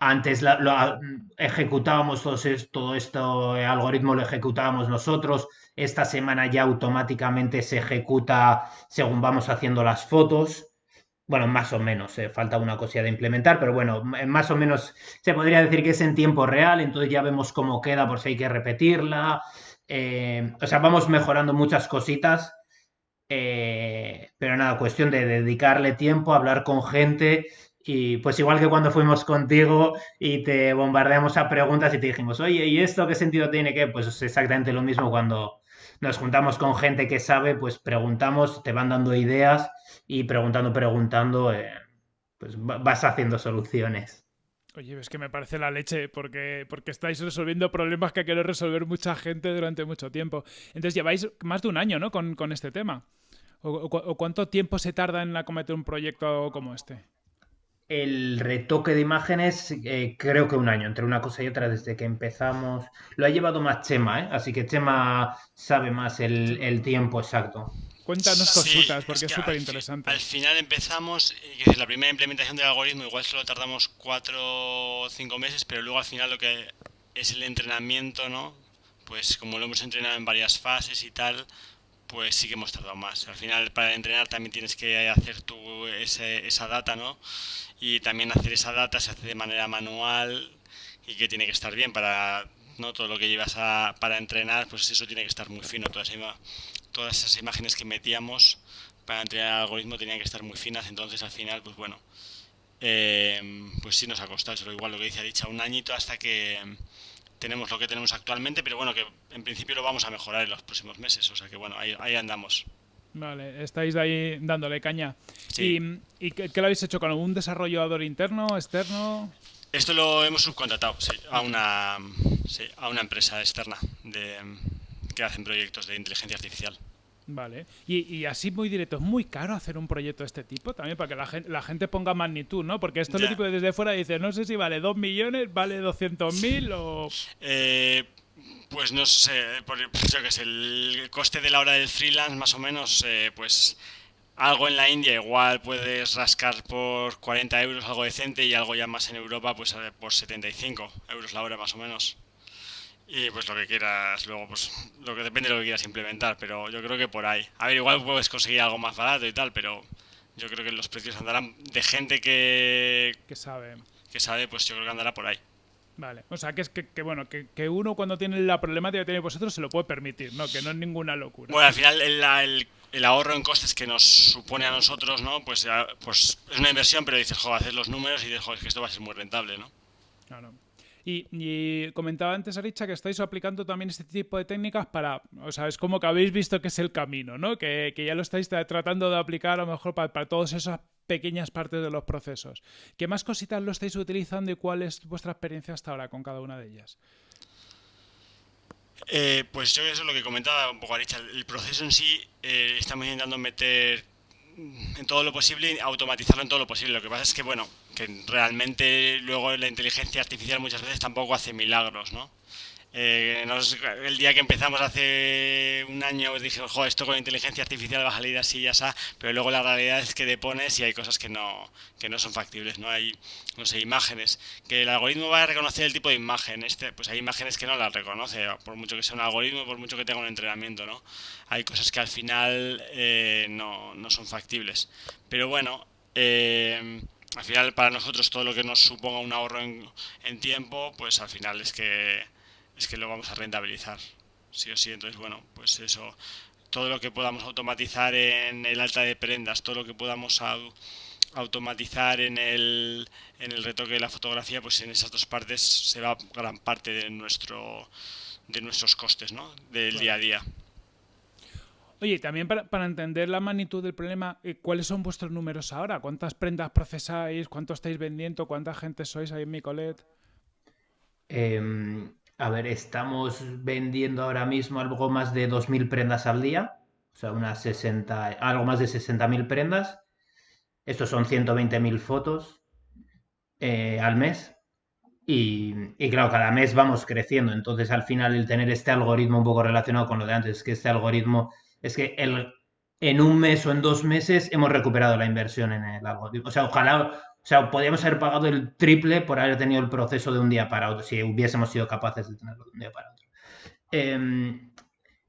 antes lo, ejecutábamos todo, todo esto, el algoritmo lo ejecutábamos nosotros. Esta semana ya automáticamente se ejecuta según vamos haciendo las fotos. Bueno, más o menos, eh, falta una cosilla de implementar, pero bueno, más o menos se podría decir que es en tiempo real, entonces ya vemos cómo queda por si hay que repetirla. Eh, o sea, vamos mejorando muchas cositas, eh, pero nada, cuestión de dedicarle tiempo, hablar con gente y pues igual que cuando fuimos contigo y te bombardeamos a preguntas y te dijimos, oye, ¿y esto qué sentido tiene que? Pues es exactamente lo mismo cuando nos juntamos con gente que sabe, pues preguntamos, te van dando ideas y preguntando, preguntando, eh, pues vas haciendo soluciones. Oye, es que me parece la leche porque, porque estáis resolviendo problemas que quiere resolver mucha gente durante mucho tiempo. Entonces lleváis más de un año, ¿no? Con, con este tema. ¿O, cuánto tiempo se tarda en acometer un proyecto como este? El retoque de imágenes, eh, creo que un año, entre una cosa y otra, desde que empezamos. Lo ha llevado más Chema, ¿eh? Así que Chema sabe más el, tiempo exacto. Cuéntanos cositas, porque es súper interesante. Al, final empezamos, decir, la primera implementación del algoritmo igual solo tardamos cuatro o cinco meses, pero luego al final lo que es el entrenamiento, ¿no? Pues como lo hemos entrenado en varias fases y tal, pues sí que hemos tardado más. Al final, para entrenar también tienes que hacer tu, esa data, ¿no? Y también hacer esa data se hace de manera manual y que tiene que estar bien para no todo lo que llevas a, para entrenar, pues eso tiene que estar muy fino. Todas, todas esas imágenes que metíamos para entrenar el algoritmo tenían que estar muy finas, entonces al final, pues bueno, eh, pues sí nos ha costado, eso igual lo que dice dicho un añito hasta que tenemos lo que tenemos actualmente, pero bueno, que en principio lo vamos a mejorar en los próximos meses, o sea que bueno, ahí, ahí andamos. Vale, estáis ahí dándole caña. ¿Y, y qué, lo habéis hecho con algún desarrollador interno, externo? Esto lo hemos subcontratado sí, a, una, sí, a una empresa externa de, que hacen proyectos de inteligencia artificial. Vale. Y, así muy directo, ¿es muy caro hacer un proyecto de este tipo? También para que la gente, la gente ponga magnitud, ¿no? Porque esto lo tipo desde fuera dice, no sé si vale 2 millones, vale 200 mil o... Eh, pues no sé, por, yo que sé, el coste de la hora del freelance más o menos, eh, pues algo en la India igual puedes rascar por 40 euros algo decente y algo ya más en Europa pues por 75 euros la hora más o menos. Y pues lo que quieras, luego pues lo que depende de lo que quieras implementar, pero yo creo que por ahí. A ver, igual puedes conseguir algo más barato y tal, pero yo creo que los precios andarán de gente que... Que sabe. Que sabe, pues yo creo que andará por ahí. Vale, o sea que es que, bueno, que, uno cuando tiene la problemática que tiene vosotros se lo puede permitir, ¿no? Que no es ninguna locura. Bueno, al final el, ahorro en costes que nos supone a nosotros, ¿no? Pues, pues es una inversión, pero dices, joder, haces los números y dices, joder, es que esto va a ser muy rentable, ¿no? Claro. Y, comentaba antes, Aricha, que estáis aplicando también este tipo de técnicas para, o sea, es como que habéis visto que es el camino, ¿no? Que, ya lo estáis tratando de aplicar a lo mejor para, para todas esas pequeñas partes de los procesos. ¿Qué más cositas lo estáis utilizando y cuál es vuestra experiencia hasta ahora con cada una de ellas? Eh, pues yo eso es lo que comentaba un poco Aricha. El proceso en sí eh, estamos intentando meter en todo lo posible, automatizarlo en todo lo posible. Lo que pasa es que, bueno, que realmente luego la inteligencia artificial muchas veces tampoco hace milagros, ¿no? Eh, el día que empezamos hace un año dije, ojo, esto con inteligencia artificial va a salir así y así, pero luego la realidad es que te pones y hay cosas que no, que no son factibles, ¿no? Hay, no sé, imágenes, que el algoritmo va a reconocer el tipo de imagen, este, pues hay imágenes que no las reconoce, por mucho que sea un algoritmo, por mucho que tenga un entrenamiento, ¿no? Hay cosas que al final eh, no, no, son factibles. Pero bueno, eh, al final para nosotros todo lo que nos suponga un ahorro en tiempo, pues al final es que es que lo vamos a rentabilizar, sí o sí. Entonces, bueno, pues eso, todo lo que podamos automatizar en el alta de prendas, todo lo que podamos automatizar en el, en el retoque de la fotografía, pues en esas dos partes se va gran parte de nuestro de nuestros costes, ¿no? Del día a día. Oye, también para, para, entender la magnitud del problema, eh, ¿cuáles son vuestros números ahora? ¿Cuántas prendas procesáis? ¿Cuánto estáis vendiendo? ¿Cuánta gente sois ahí en Micolet? Eh, a ver, estamos vendiendo ahora mismo algo más de 2.000 prendas al día, o sea, unas 60, algo más de 60.000 prendas. Estos son 120.000 fotos eh, al mes. Y, claro, cada mes vamos creciendo. Entonces, al final, el tener este algoritmo un poco relacionado con lo de antes, es que este algoritmo, es que el, en un mes o en dos meses hemos recuperado la inversión en el algoritmo. O sea, ojalá sea, podríamos haber pagado el triple por haber tenido el proceso de un día para otro, si hubiésemos sido capaces de tenerlo de un día para otro. Em,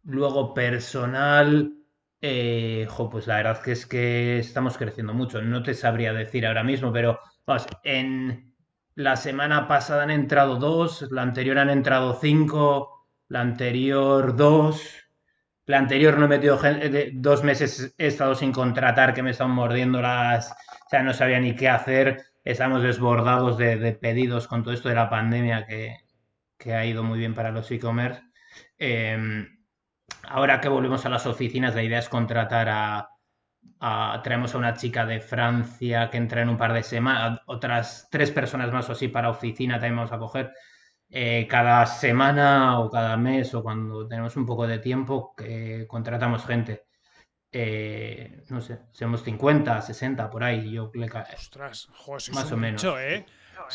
luego, personal, eh, pues la verdad que es que estamos creciendo mucho. No te sabría decir ahora mismo, pero vamos, en la semana pasada han entrado dos, la anterior han entrado cinco, la anterior dos. La anterior no he metido gente, dos meses he estado sin contratar que me están mordiendo las, o sea, no sabía ni qué hacer, estamos desbordados de, pedidos con todo esto de la pandemia que, ha ido muy bien para los e-commerce. Em, ahora que volvemos a las oficinas, la idea es contratar a, traemos a una chica de Francia que entra en un par de semanas, otras tres personas más o así para oficina también vamos a coger. Eh, cada semana o cada mes o cuando tenemos un poco de tiempo que contratamos gente. Eh, no sé, seamos 50, 60, por ahí, yo le Ostras, más o menos. ¿eh?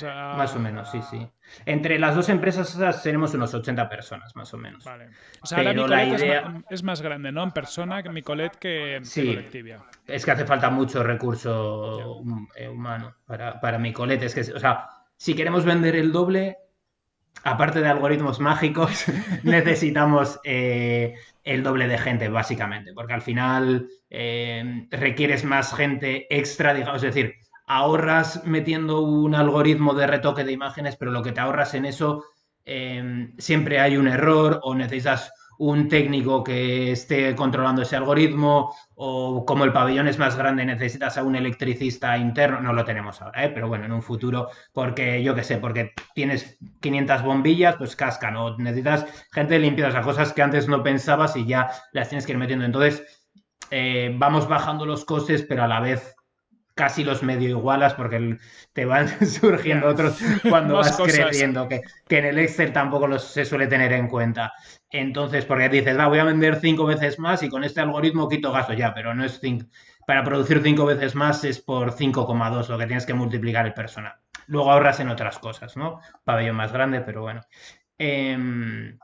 Más o menos, sí, sí. Entre las dos empresas tenemos unos 80 personas, más o menos. Vale. O sea, ahora la idea... es, más, grande, ¿no? En persona, que Micolet que, sí, Es que hace falta mucho recurso eh, humano para, para Micolet. Es que, o sea, si queremos vender el doble, aparte de algoritmos mágicos, necesitamos eh, el doble de gente, básicamente, porque al final eh, requieres más gente extra, digamos, es decir, ahorras metiendo un algoritmo de retoque de imágenes, pero lo que te ahorras en eso eh, siempre hay un error o necesitas un técnico que esté controlando ese algoritmo o como el pabellón es más grande necesitas a un electricista interno, no lo tenemos ahora, ¿eh? pero bueno, en un futuro, porque yo qué sé, porque tienes 500 bombillas, pues cascan o necesitas gente limpieza, o cosas que antes no pensabas y ya las tienes que ir metiendo. Entonces, eh, vamos bajando los costes, pero a la vez casi los medio igualas porque te van surgiendo otros cuando vas creciendo, que, que, en el Excel tampoco los, se suele tener en cuenta. Entonces, porque dices, va, voy a vender cinco veces más y con este algoritmo quito gasto ya, pero no es cinco. Para producir cinco veces más es por 5,2 lo que tienes que multiplicar el personal. Luego ahorras en otras cosas, ¿no? Pabellón más grande, pero bueno. Em,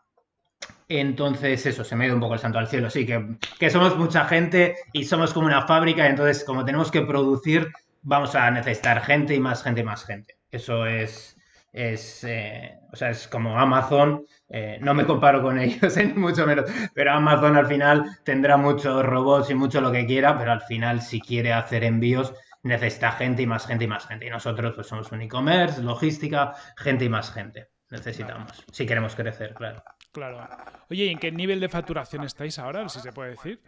entonces, eso, se me ha ido un poco el santo al cielo. Sí, que, que somos mucha gente y somos como una fábrica, entonces, como tenemos que producir, vamos a necesitar gente y más gente y más gente. Eso es, es, eh, o sea, es como Amazon. Eh, no me comparo con ellos, ni mucho menos, pero Amazon al final tendrá muchos robots y mucho lo que quiera, pero al final, si quiere hacer envíos, necesita gente y más gente y más gente. Y nosotros, pues somos un e-commerce, logística, gente y más gente. necesitamos, si queremos crecer, claro. Claro. Oye, ¿y en qué nivel de facturación estáis ahora, si se puede decir?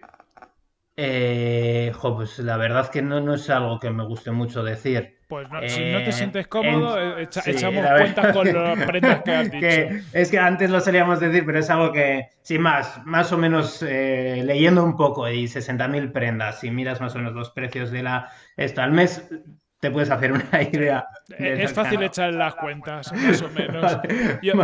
Eh, pues la verdad que no, no es algo que me guste mucho decir. Pues si no te eh, sientes cómodo, eh, echamos cuentas con las prendas que has dicho. es que antes lo solíamos decir, pero es algo que, sin más, más o menos leyendo un poco y 60.000 prendas, si miras más o menos los precios de la esto al mes, te puedes hacer una idea. Es fácil echar las cuentas, más o menos. yo,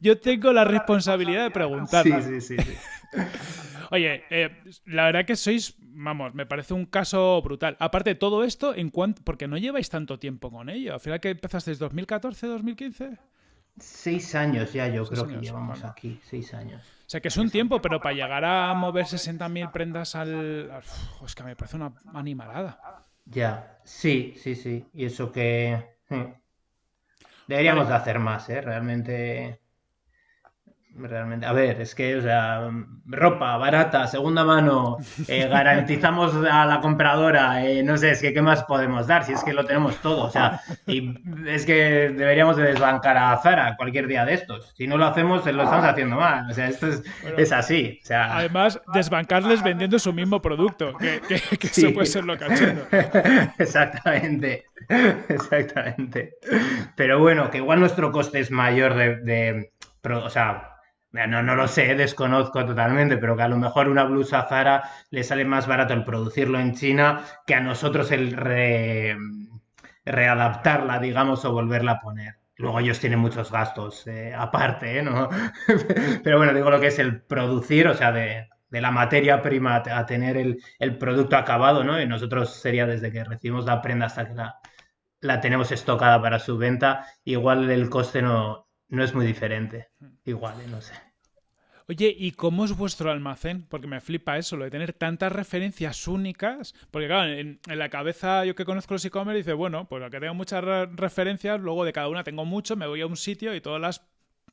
yo, tengo la responsabilidad de preguntar. Sí, sí, sí. sí. Oye, eh, la verdad que sois, vamos, me parece un caso brutal. Aparte de todo esto, en cuanto, porque no lleváis tanto tiempo con ello. Al final que empezaste 2014, 2015. Seis años ya, yo creo que llevamos aquí, seis años. O sea que es un tiempo, pero para llegar a mover 60.000 prendas al... es que me parece una animalada. Ya, sí, sí, sí. Y eso que... Hmm, deberíamos de hacer más, ¿eh? Realmente Realmente, a ver, es que, o sea, ropa barata, segunda mano, eh, garantizamos a la compradora, eh, no sé, es que qué más podemos dar, si es que lo tenemos todo, o sea, y es que deberíamos de desbancar a Zara cualquier día de estos. Si no lo hacemos, lo estamos haciendo mal, o sea, esto es, así. O sea... Además, desbancarles vendiendo su mismo producto, que, que, eso puede ser lo cachondo. exactamente, exactamente. Pero bueno, que igual nuestro coste es mayor de, de o sea, no, no lo sé, desconozco totalmente, pero que a lo mejor una blusa Zara le sale más barato el producirlo en China que a nosotros el readaptarla, digamos, o volverla a poner. Luego ellos tienen muchos gastos eh, aparte, ¿eh? ¿no? pero bueno, digo lo que es el producir, o sea, de, la materia prima a tener el, producto acabado, ¿no? Y nosotros sería desde que recibimos la prenda hasta que la, la tenemos estocada para su venta, igual el coste no, no es muy diferente. Igual, ¿eh? no sé. Oye, ¿y cómo es vuestro almacén? Porque me flipa eso, lo de tener tantas referencias únicas. Porque, claro, en, la cabeza yo que conozco los e-commerce dice, bueno, pues que tengo muchas referencias, luego de cada una tengo mucho, me voy a un sitio y todas las,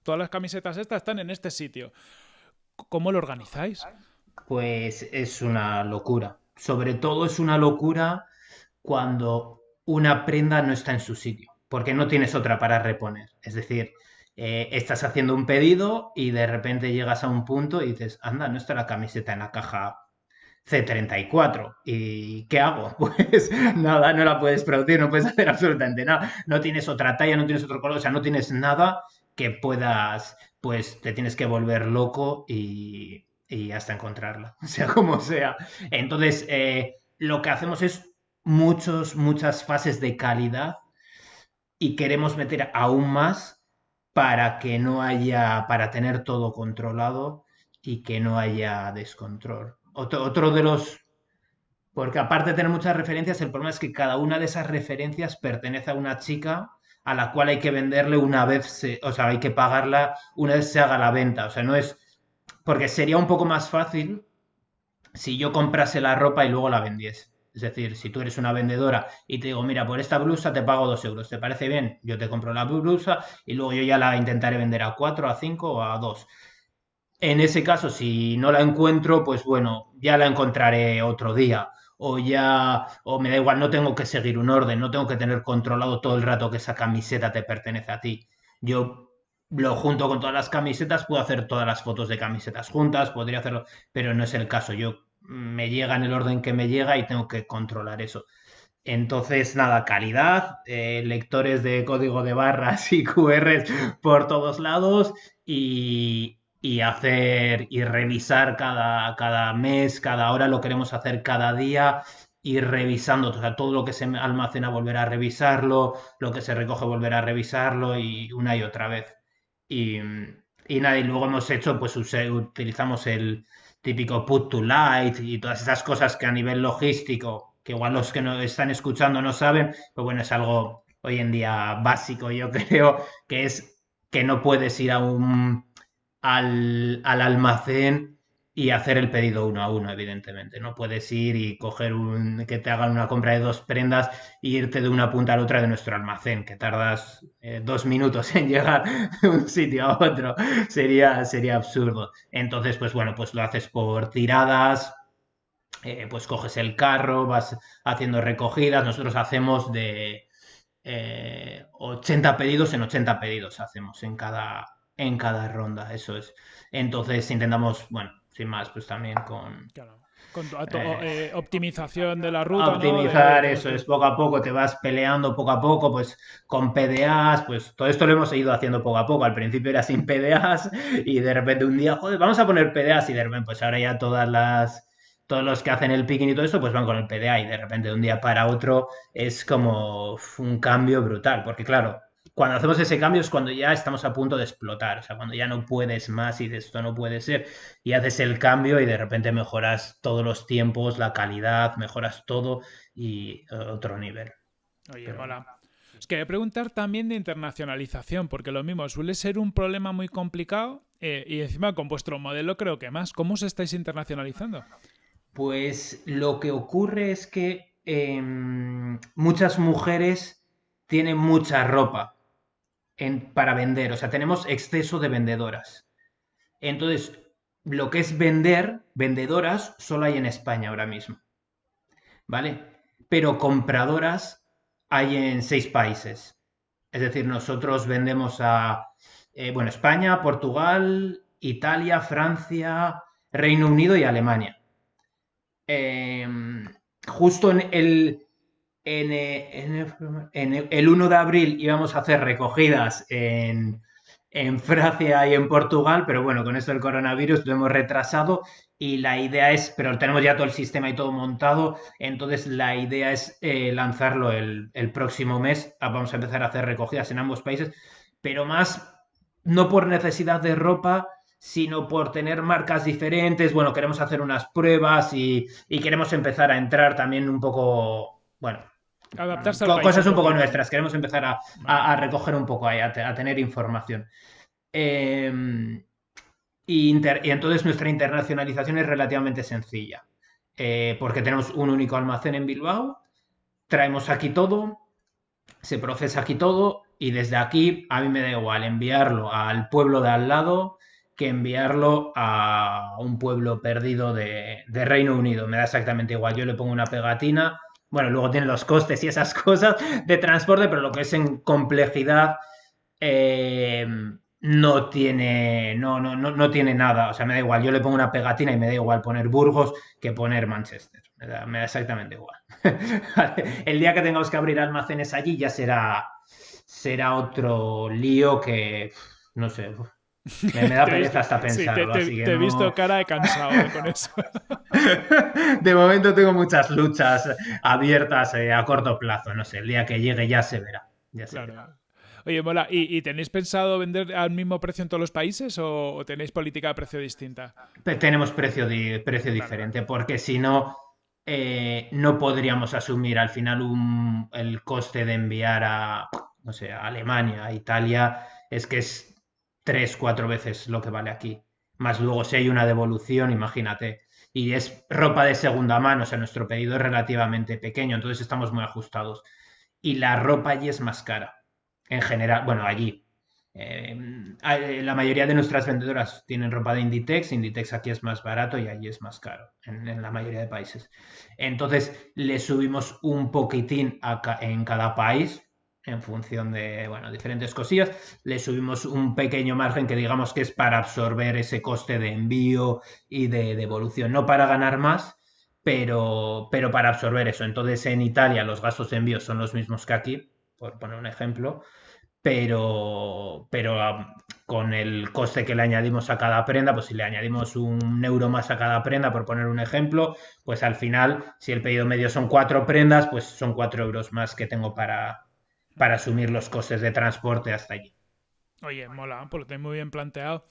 todas las camisetas estas están en este sitio. ¿Cómo lo organizáis? Pues es una locura. Sobre todo es una locura cuando una prenda no está en su sitio, porque no tienes otra para reponer. Es decir, eh, estás haciendo un pedido y de repente llegas a un punto y dices, anda, no está la camiseta en la caja C34. ¿Y qué hago? Pues nada, no la puedes producir, no puedes hacer absolutamente nada. No tienes otra talla, no tienes otro color, o sea, no tienes nada que puedas, pues te tienes que volver loco y, hasta encontrarla, sea como sea. Entonces, eh, lo que hacemos es muchos, muchas fases de calidad y queremos meter aún más para que no haya, para tener todo controlado y que no haya descontrol. Otro, de los, porque aparte de tener muchas referencias, el problema es que cada una de esas referencias pertenece a una chica a la cual hay que venderle una vez, o sea, hay que pagarla una vez se haga la venta. O sea, no es, porque sería un poco más fácil si yo comprase la ropa y luego la vendiese. Es decir, si tú eres una vendedora y te digo, mira, por esta blusa te pago dos euros, ¿te parece bien? Yo te compro la blusa y luego yo ya la intentaré vender a cuatro, a cinco o a dos. En ese caso, si no la encuentro, pues bueno, ya la encontraré otro día. O ya, o me da igual, no tengo que seguir un orden, no tengo que tener controlado todo el rato que esa camiseta te pertenece a ti. Yo lo junto con todas las camisetas, puedo hacer todas las fotos de camisetas juntas, podría hacerlo, pero no es el caso. Yo me llega en el orden que me llega y tengo que controlar eso. Entonces, nada, calidad, eh, lectores de código de barras y QRs por todos lados y, hacer y revisar cada, cada, mes, cada hora, lo queremos hacer cada día, ir revisando, todo lo que se almacena volver a revisarlo, lo que se recoge volver a revisarlo y una y otra vez. Y, y nada, y luego hemos hecho, pues utilizamos el, típico put to light y todas esas cosas que a nivel logístico, que igual los que nos están escuchando no saben, pues bueno, es algo hoy en día básico, yo creo, que es que no puedes ir a un, al, al almacén y hacer el pedido uno a uno, evidentemente. No puedes ir y coger un, que te hagan una compra de dos prendas e irte de una punta a la otra de nuestro almacén, que tardas eh, dos minutos en llegar de un sitio a otro. Sería, sería absurdo. Entonces, pues bueno, pues lo haces por tiradas, eh, pues coges el carro, vas haciendo recogidas. Nosotros hacemos de, 80 eh, pedidos en 80 pedidos hacemos en cada, en cada ronda, eso es. Entonces intentamos, bueno, sin más, pues también con... Con eh, eh, optimización de la ruta. Optimizar, eso es, poco a poco, te vas peleando poco a poco, pues con PDAs, pues todo esto lo hemos ido haciendo poco a poco. Al principio era sin PDAs y de repente un día, joder, vamos a poner PDAs y de repente, pues ahora ya todas las, todos los que hacen el picking y todo eso, pues van con el PDA y de repente de un día para otro es como un cambio brutal, porque claro, cuando hacemos ese cambio es cuando ya estamos a punto de explotar, o sea, cuando ya no puedes más y de esto no puede ser, y haces el cambio y de repente mejoras todos los tiempos, la calidad, mejoras todo y eh, otro nivel. Oye, hola. Es que preguntar también de internacionalización, porque lo mismo suele ser un problema muy complicado eh, y encima con vuestro modelo creo que más. ¿Cómo os estáis internacionalizando? Pues lo que ocurre es que em, muchas mujeres tienen mucha ropa para vender, o sea, tenemos exceso de vendedoras. Entonces, lo que es vender, vendedoras, solo hay en España ahora mismo. ¿Vale? Pero compradoras hay en seis países. Es decir, nosotros vendemos a, eh, bueno, España, Portugal, Italia, Francia, Reino Unido y Alemania. Em, justo en el, en, el 1 de abril íbamos a hacer recogidas en, Francia y en Portugal, pero bueno, con esto del coronavirus lo hemos retrasado y la idea es, pero tenemos ya todo el sistema y todo montado, entonces la idea es eh, lanzarlo el, próximo mes. Ah, vamos a empezar a hacer recogidas en ambos países, pero más no por necesidad de ropa, sino por tener marcas diferentes. Bueno, queremos hacer unas pruebas y, queremos empezar a entrar también un poco, bueno, Adaptarse a cosas un poco nuestras. Queremos empezar a, recoger un poco ahí, a, tener información. Em, y, entonces nuestra internacionalización es relativamente sencilla, eh, porque tenemos un único almacén en Bilbao, traemos aquí todo, se procesa aquí todo y desde aquí a mí me da igual enviarlo al pueblo de al lado que enviarlo a un pueblo perdido de, Reino Unido. Me da exactamente igual. Yo le pongo una pegatina. Bueno, luego tiene los costes y esas cosas de transporte, pero lo que es en complejidad eh, no tiene no, no, no, no, tiene nada. O sea, me da igual. Yo le pongo una pegatina y me da igual poner Burgos que poner Manchester. Me da, exactamente igual. El día que tengamos que abrir almacenes allí ya será, será otro lío que, no sé, me, da pereza hasta pensarlo. te, he visto cara de cansado eh, con eso. de momento tengo muchas luchas abiertas eh, a corto plazo. No sé, el día que llegue ya se verá. Oye, mola, ¿Y, tenéis pensado vender al mismo precio en todos los países o, tenéis política de precio distinta? Tenemos precio, precio diferente, porque si no, eh, no podríamos asumir al final el coste de enviar a, no sé, a Alemania, a Italia. Es que es tres, cuatro veces lo que vale aquí. Más luego si hay una devolución, imagínate. Y es ropa de segunda mano, o sea, nuestro pedido es relativamente pequeño, entonces estamos muy ajustados. Y la ropa allí es más cara, en general, bueno, allí. Eh, la mayoría de nuestras vendedoras tienen ropa de Inditex, Inditex aquí es más barato y allí es más caro, en, la mayoría de países. Entonces le subimos un poquitín en cada país, en función de bueno, diferentes cosillas. Le subimos un pequeño margen que digamos que es para absorber ese coste de envío y de devolución, no para ganar más, pero, pero para absorber eso. Entonces en Italia los gastos de envío son los mismos que aquí, por poner un ejemplo, pero, pero con el coste que le añadimos a cada prenda, pues si le añadimos un euro más a cada prenda, por poner un ejemplo, pues al final, si el pedido medio son cuatro prendas, pues son cuatro euros más que tengo para, para asumir los costes de transporte hasta allí. Oye, mola, pues lo tenéis muy bien planteado.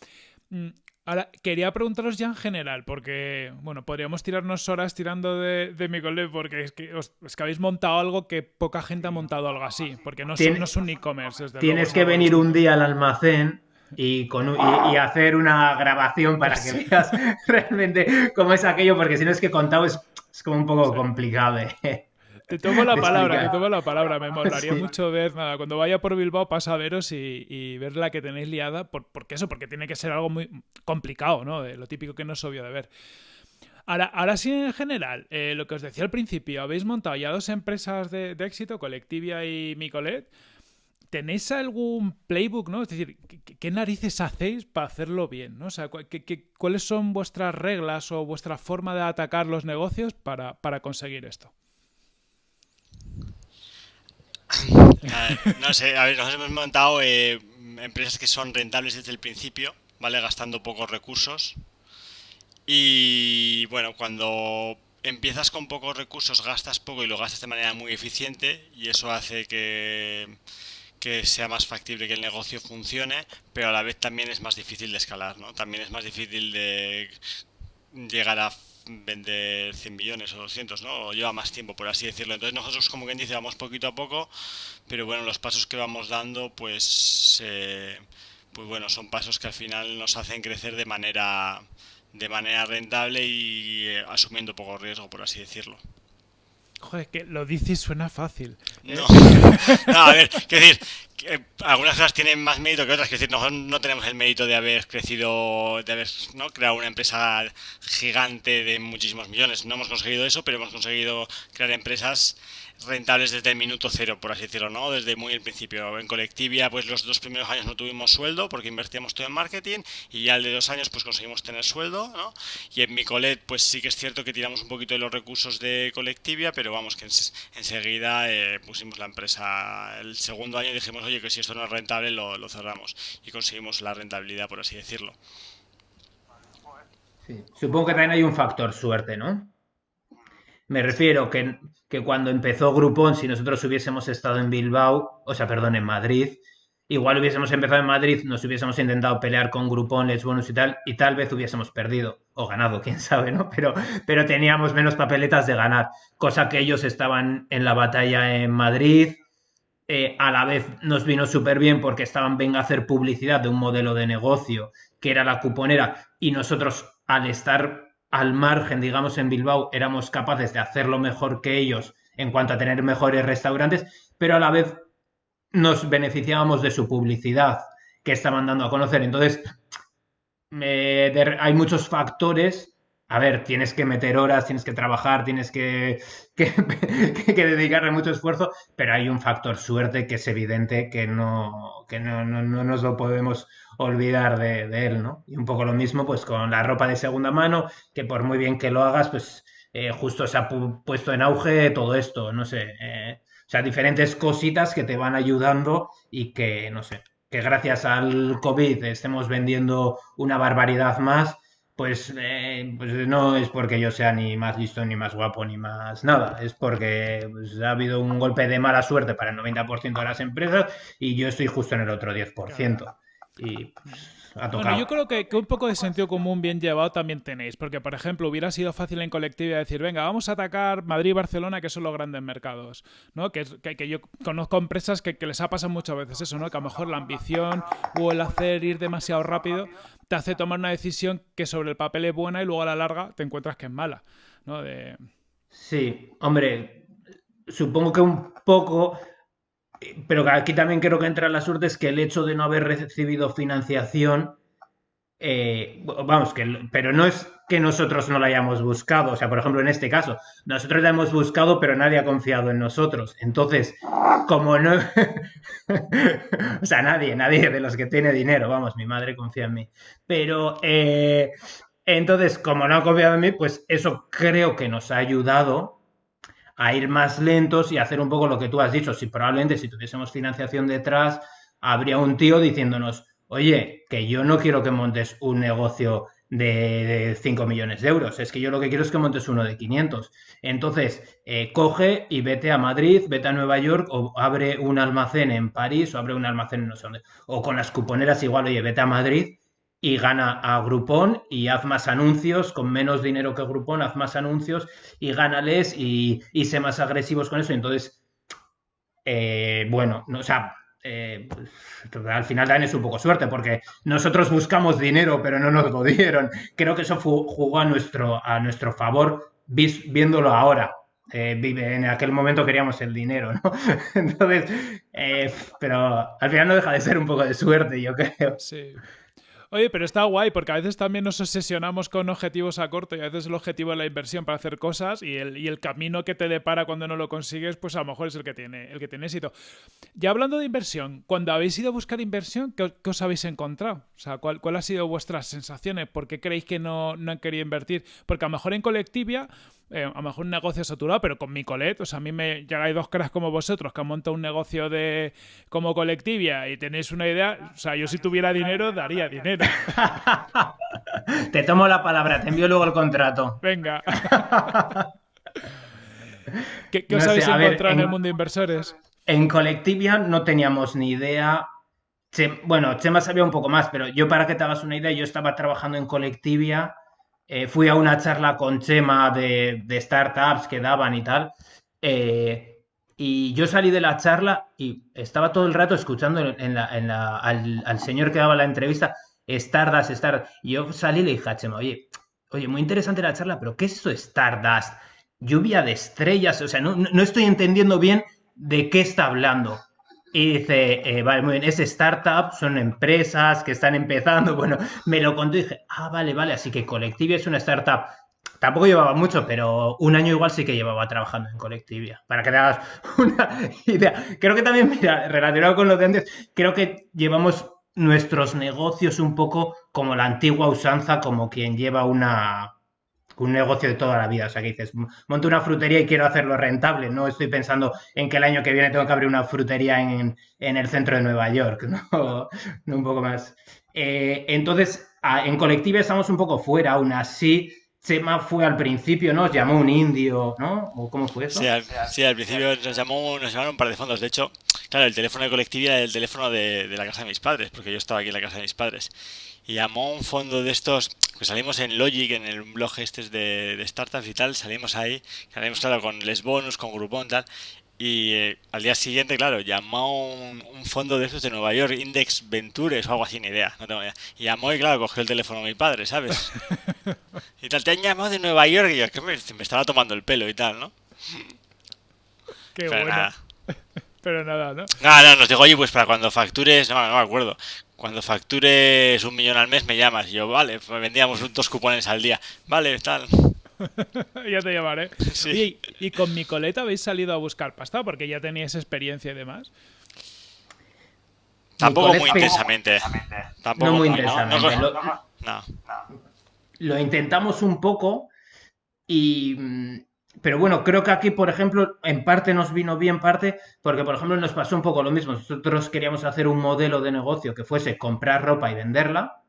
Mm, ahora, quería preguntaros ya en general, porque, bueno, podríamos tirarnos horas tirando de, de mi cole, porque es que, es que habéis montado algo que poca gente ha montado algo así, porque no, es un e-commerce. Tienes que venir un día al almacén y, con, y, hacer una grabación para que veas realmente cómo es aquello, porque si no es que contado es, como un poco complicado. ¿eh? Te tomo la palabra, te tomo la palabra. Me molaría mucho ver, nada, cuando vaya por Bilbao pasa a veros y, ver la que tenéis liada, por, porque eso, porque tiene que ser algo muy complicado, ¿no? De lo típico que no es obvio de ver. Ahora, ahora sí, en general, eh, lo que os decía al principio, habéis montado ya dos empresas de, éxito, Colectivia y Micolet. ¿Tenéis algún playbook, no? Es decir, ¿qué, narices hacéis para hacerlo bien? ¿no? O sea, cuáles son vuestras reglas o vuestra forma de atacar los negocios para, conseguir esto? No sé, a ver, nos hemos montado eh, empresas que son rentables desde el principio, ¿vale? Gastando pocos recursos. Y bueno, cuando empiezas con pocos recursos, gastas poco y lo gastas de manera muy eficiente y eso hace que, que sea más factible que el negocio funcione, pero a la vez también es más difícil de escalar, ¿no? También es más difícil de llegar a vender 100 millones o 200, ¿no? O lleva más tiempo, por así decirlo. Entonces nosotros, como quien dice, vamos poquito a poco, pero bueno, los pasos que vamos dando, pues, eh, pues bueno, son pasos que al final nos hacen crecer de manera de manera rentable y eh, asumiendo poco riesgo, por así decirlo. Joder, que lo dices suena fácil. No, a ver, quiero decir, que algunas cosas tienen más mérito que otras. Quiero decir, nosotros no tenemos el mérito de haber crecido, de haber ¿no? creado una empresa gigante de muchísimos millones. No hemos conseguido eso, pero hemos conseguido crear empresas rentables desde el minuto cero, por así decirlo, ¿no? Desde muy el principio. En Colectivia, pues los dos primeros años no tuvimos sueldo porque invertíamos todo en marketing y ya el de dos años pues conseguimos tener sueldo, ¿no? Y en Micolet, pues sí que es cierto que tiramos un poquito de los recursos de Colectivia, pero vamos, que enseguida eh, pusimos la empresa el segundo año dijimos, oye, que si esto no es rentable lo, cerramos y conseguimos la rentabilidad, por así decirlo. Supongo que también hay un factor suerte, ¿no? Me refiero que, que cuando empezó Groupon, si nosotros hubiésemos estado en Bilbao, o sea, perdón, en Madrid, igual hubiésemos empezado en Madrid, nos hubiésemos intentado pelear con Groupon, Les Bonus y tal, y tal vez hubiésemos perdido o ganado, quién sabe, ¿no? Pero, pero teníamos menos papeletas de ganar, cosa que ellos estaban en la batalla en Madrid. Eh, a la vez nos vino súper bien porque estaban venga a hacer publicidad de un modelo de negocio que era la cuponera y nosotros al estar al margen, digamos, en Bilbao, éramos capaces de hacerlo mejor que ellos en cuanto a tener mejores restaurantes, pero a la vez nos beneficiábamos de su publicidad que estaban dando a conocer. Entonces, hay muchos factores. A ver, tienes que meter horas, tienes que trabajar, tienes que, que, dedicarle mucho esfuerzo, pero hay un factor suerte que es evidente que no, que no, no, no nos lo podemos olvidar de, él, ¿no? Y un poco lo mismo pues con la ropa de segunda mano, que por muy bien que lo hagas, pues eh, justo se ha puesto en auge todo esto, no sé, eh, o sea, diferentes cositas que te van ayudando y que, no sé, que gracias al COVID estemos vendiendo una barbaridad más, pues, eh, pues no es porque yo sea ni más listo, ni más guapo, ni más nada. Es porque pues, ha habido un golpe de mala suerte para el 90% de las empresas y yo estoy justo en el otro 10% y Bueno, yo creo que, un poco de sentido común bien llevado también tenéis, porque por ejemplo hubiera sido fácil en colectividad decir, venga, vamos a atacar Madrid y Barcelona, que son los grandes mercados, ¿no? Que, que, yo conozco empresas que, les ha pasado muchas veces eso, ¿no? Que a lo mejor la ambición o el hacer ir demasiado rápido te hace tomar una decisión que sobre el papel es buena y luego a la larga te encuentras que es mala, ¿no? Sí, hombre, supongo que un poco pero aquí también creo que entra la suerte es que el hecho de no haber recibido financiación, eh, vamos, que, pero no es que nosotros no la hayamos buscado, o sea, por ejemplo, en este caso, nosotros la hemos buscado, pero nadie ha confiado en nosotros. Entonces, como no, o sea, nadie, nadie de los que tiene dinero, vamos, mi madre confía en mí, pero... Eh, entonces, como no ha confiado en mí, pues eso creo que nos ha ayudado a ir más lentos y hacer un poco lo que tú has dicho. Si probablemente si tuviésemos financiación detrás, habría un tío diciéndonos, oye, que yo no quiero que montes un negocio de, 5 millones de euros, es que yo lo que quiero es que montes uno de 500. Entonces, eh, coge y vete a Madrid, vete a Nueva York o abre un almacén en París o abre un almacén en no sé dónde. O con las cuponeras igual, oye, vete a Madrid y gana a Groupon y haz más anuncios, con menos dinero que Groupon, haz más anuncios y gánales y, y sé más agresivos con eso. Entonces, eh, bueno, o sea, eh, al final también es un poco suerte porque nosotros buscamos dinero pero no nos lo dieron. Creo que eso jugó a nuestro, a nuestro favor viéndolo ahora. Eh, en aquel momento queríamos el dinero, ¿no? Entonces, pero al final no deja de ser un poco de suerte, yo creo. Sí. Oye, pero está guay porque a veces también nos obsesionamos con objetivos a corto y a veces el objetivo es la inversión para hacer cosas y el, y el camino que te depara cuando no lo consigues, pues a lo mejor es el que tiene, el que tiene éxito. Ya hablando de inversión, cuando habéis ido a buscar inversión, ¿qué, os habéis encontrado? O sea, ¿cuál, ¿cuál ha sido vuestras sensaciones? ¿Por qué creéis que no, no han querido invertir? Porque a lo mejor en Colectivia eh, a lo mejor un negocio saturado, pero con mi colet, o sea, a mí me llegáis dos caras como vosotros que han montado un negocio de como colectivia y tenéis una idea, o sea, yo si tuviera dinero daría dinero. Te tomo la palabra, te envío luego el contrato. Venga. ¿Qué, os habéis encontrado en, el mundo de inversores? En colectivia no teníamos ni idea. bueno, Chema sabía un poco más, pero yo para que te hagas una idea, yo estaba trabajando en colectivia eh, fui a una charla con Chema de, startups que daban y tal. Eh, y yo salí de la charla y estaba todo el rato escuchando al, señor que daba la entrevista, Stardust, Stardust. Y yo salí y le dije a Chema, oye, oye, muy interesante la charla, pero ¿qué es eso Stardust? Lluvia de estrellas, o sea, no, no estoy entendiendo bien de qué está hablando. Y dice, eh, vale, muy bien, es startup, son empresas que están empezando. Bueno, me lo contó y dije, ah, vale, vale, así que Colectivia es una startup. Tampoco llevaba mucho, pero un año igual sí que llevaba trabajando en Colectivia, para que te hagas una idea. Creo que también, mira, relacionado con lo de antes, creo que llevamos nuestros negocios un poco como la antigua usanza, como quien lleva una, un negocio de toda la vida. O sea, que dices, monto una frutería y quiero hacerlo rentable. No estoy pensando en que el año que viene tengo que abrir una frutería en, el centro de Nueva York, ¿no? un poco más. Eh, entonces, en colectiva estamos un poco fuera, aún así. Chema fue al principio, ¿no? Llamó un indio, ¿no? ¿O cómo fue eso? Sí, al, principio nos llamó, nos llamaron un par de fondos. De hecho, claro, el teléfono de colectividad era el teléfono de, de la casa de mis padres, porque yo estaba aquí en la casa de mis padres y llamó un fondo de estos, que salimos en Logic, en el blog este de, de startups y tal, salimos ahí, salimos claro con Les Bonus, con Groupon tal, y eh, al día siguiente, claro, llamó un, fondo de estos de Nueva York, Index Ventures o algo así, ni idea, no tengo idea. Y llamó y claro, cogió el teléfono de mi padre, ¿sabes? y tal, te han llamado de Nueva York y yo, que me, estaba tomando el pelo y tal, ¿no? Qué bueno. Pero nada, ¿no? Nada, no, nos dijo, oye, pues para cuando factures, no, no me acuerdo, cuando factures un millón al mes me llamas. Y yo, vale, pues vendíamos dos cupones al día. Vale, tal. ya te llamaré. Sí. ¿y con mi coleta habéis salido a buscar pasta? Porque ya teníais experiencia y demás. Tampoco muy intensamente. Tampoco muy intensamente. no. Lo intentamos un poco y mm, pero bueno, creo que aquí, por ejemplo, en parte nos vino bien parte, porque por ejemplo nos pasó un poco lo mismo. Nosotros queríamos hacer un modelo de negocio que fuese comprar ropa y venderla,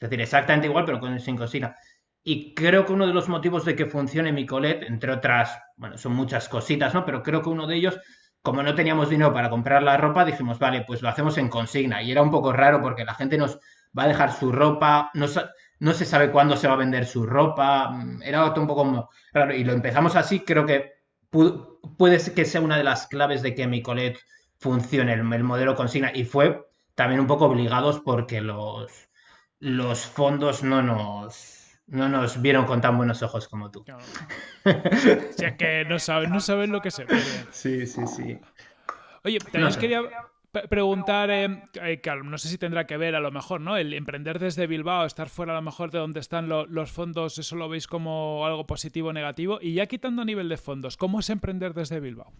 es decir, exactamente igual, pero con sin cocina. Y creo que uno de los motivos de que funcione mi colet, entre otras, bueno, son muchas cositas, ¿no? Pero creo que uno de ellos, como no teníamos dinero para comprar la ropa, dijimos, vale, pues lo hacemos en consigna. Y era un poco raro porque la gente nos va a dejar su ropa, nos, no se sabe cuándo se va a vender su ropa, mm, era un poco raro. Y lo empezamos así, creo que puede que sea una de las claves de que mi colet funcione, el, modelo consigna. Y fue también un poco obligados porque los, los fondos no nos, no nos vieron con tan buenos ojos como tú. O sea que no saben, no saben lo que se ve. Sí, sí, sí. Oye, también quería preguntar, eh, eh, que no sé si tendrá que ver a lo mejor, ¿no? El emprender desde Bilbao, estar fuera a lo mejor de donde están los fondos, ¿eso lo veis como algo positivo o negativo? Y ya quitando a nivel de fondos, ¿cómo es emprender desde Bilbao?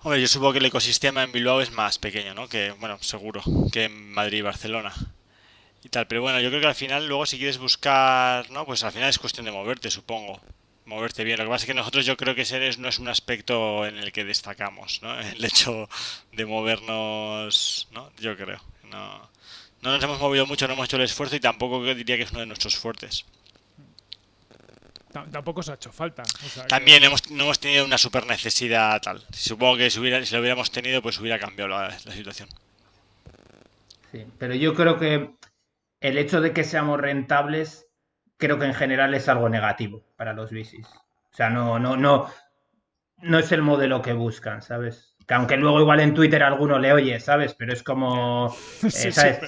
Hombre, yo supongo que el ecosistema en Bilbao es más pequeño, ¿no? Que, bueno, seguro, que en Madrid y Barcelona. Y tal, pero bueno, yo creo que al final luego si quieres buscar, ¿no? Pues al final es cuestión de moverte, supongo moverte bien. Lo que pasa es que nosotros yo creo que ese no es un aspecto en el que destacamos, ¿no? El hecho de movernos, ¿no? Yo creo. No, no nos hemos movido mucho, no hemos hecho el esfuerzo y tampoco diría que es uno de nuestros fuertes. Tampoco se ha hecho falta. También hemos, no hemos tenido una super necesidad tal. Supongo que si, hubiera, si lo hubiéramos tenido, pues hubiera cambiado la, la situación. Sí, pero yo creo que el hecho de que seamos rentables creo que en general es algo negativo para los bicis. O sea, no, no, no, no es el modelo que buscan, ¿sabes? Que aunque luego igual en Twitter alguno le oye, ¿sabes? Pero es como, eh, ¿sabes?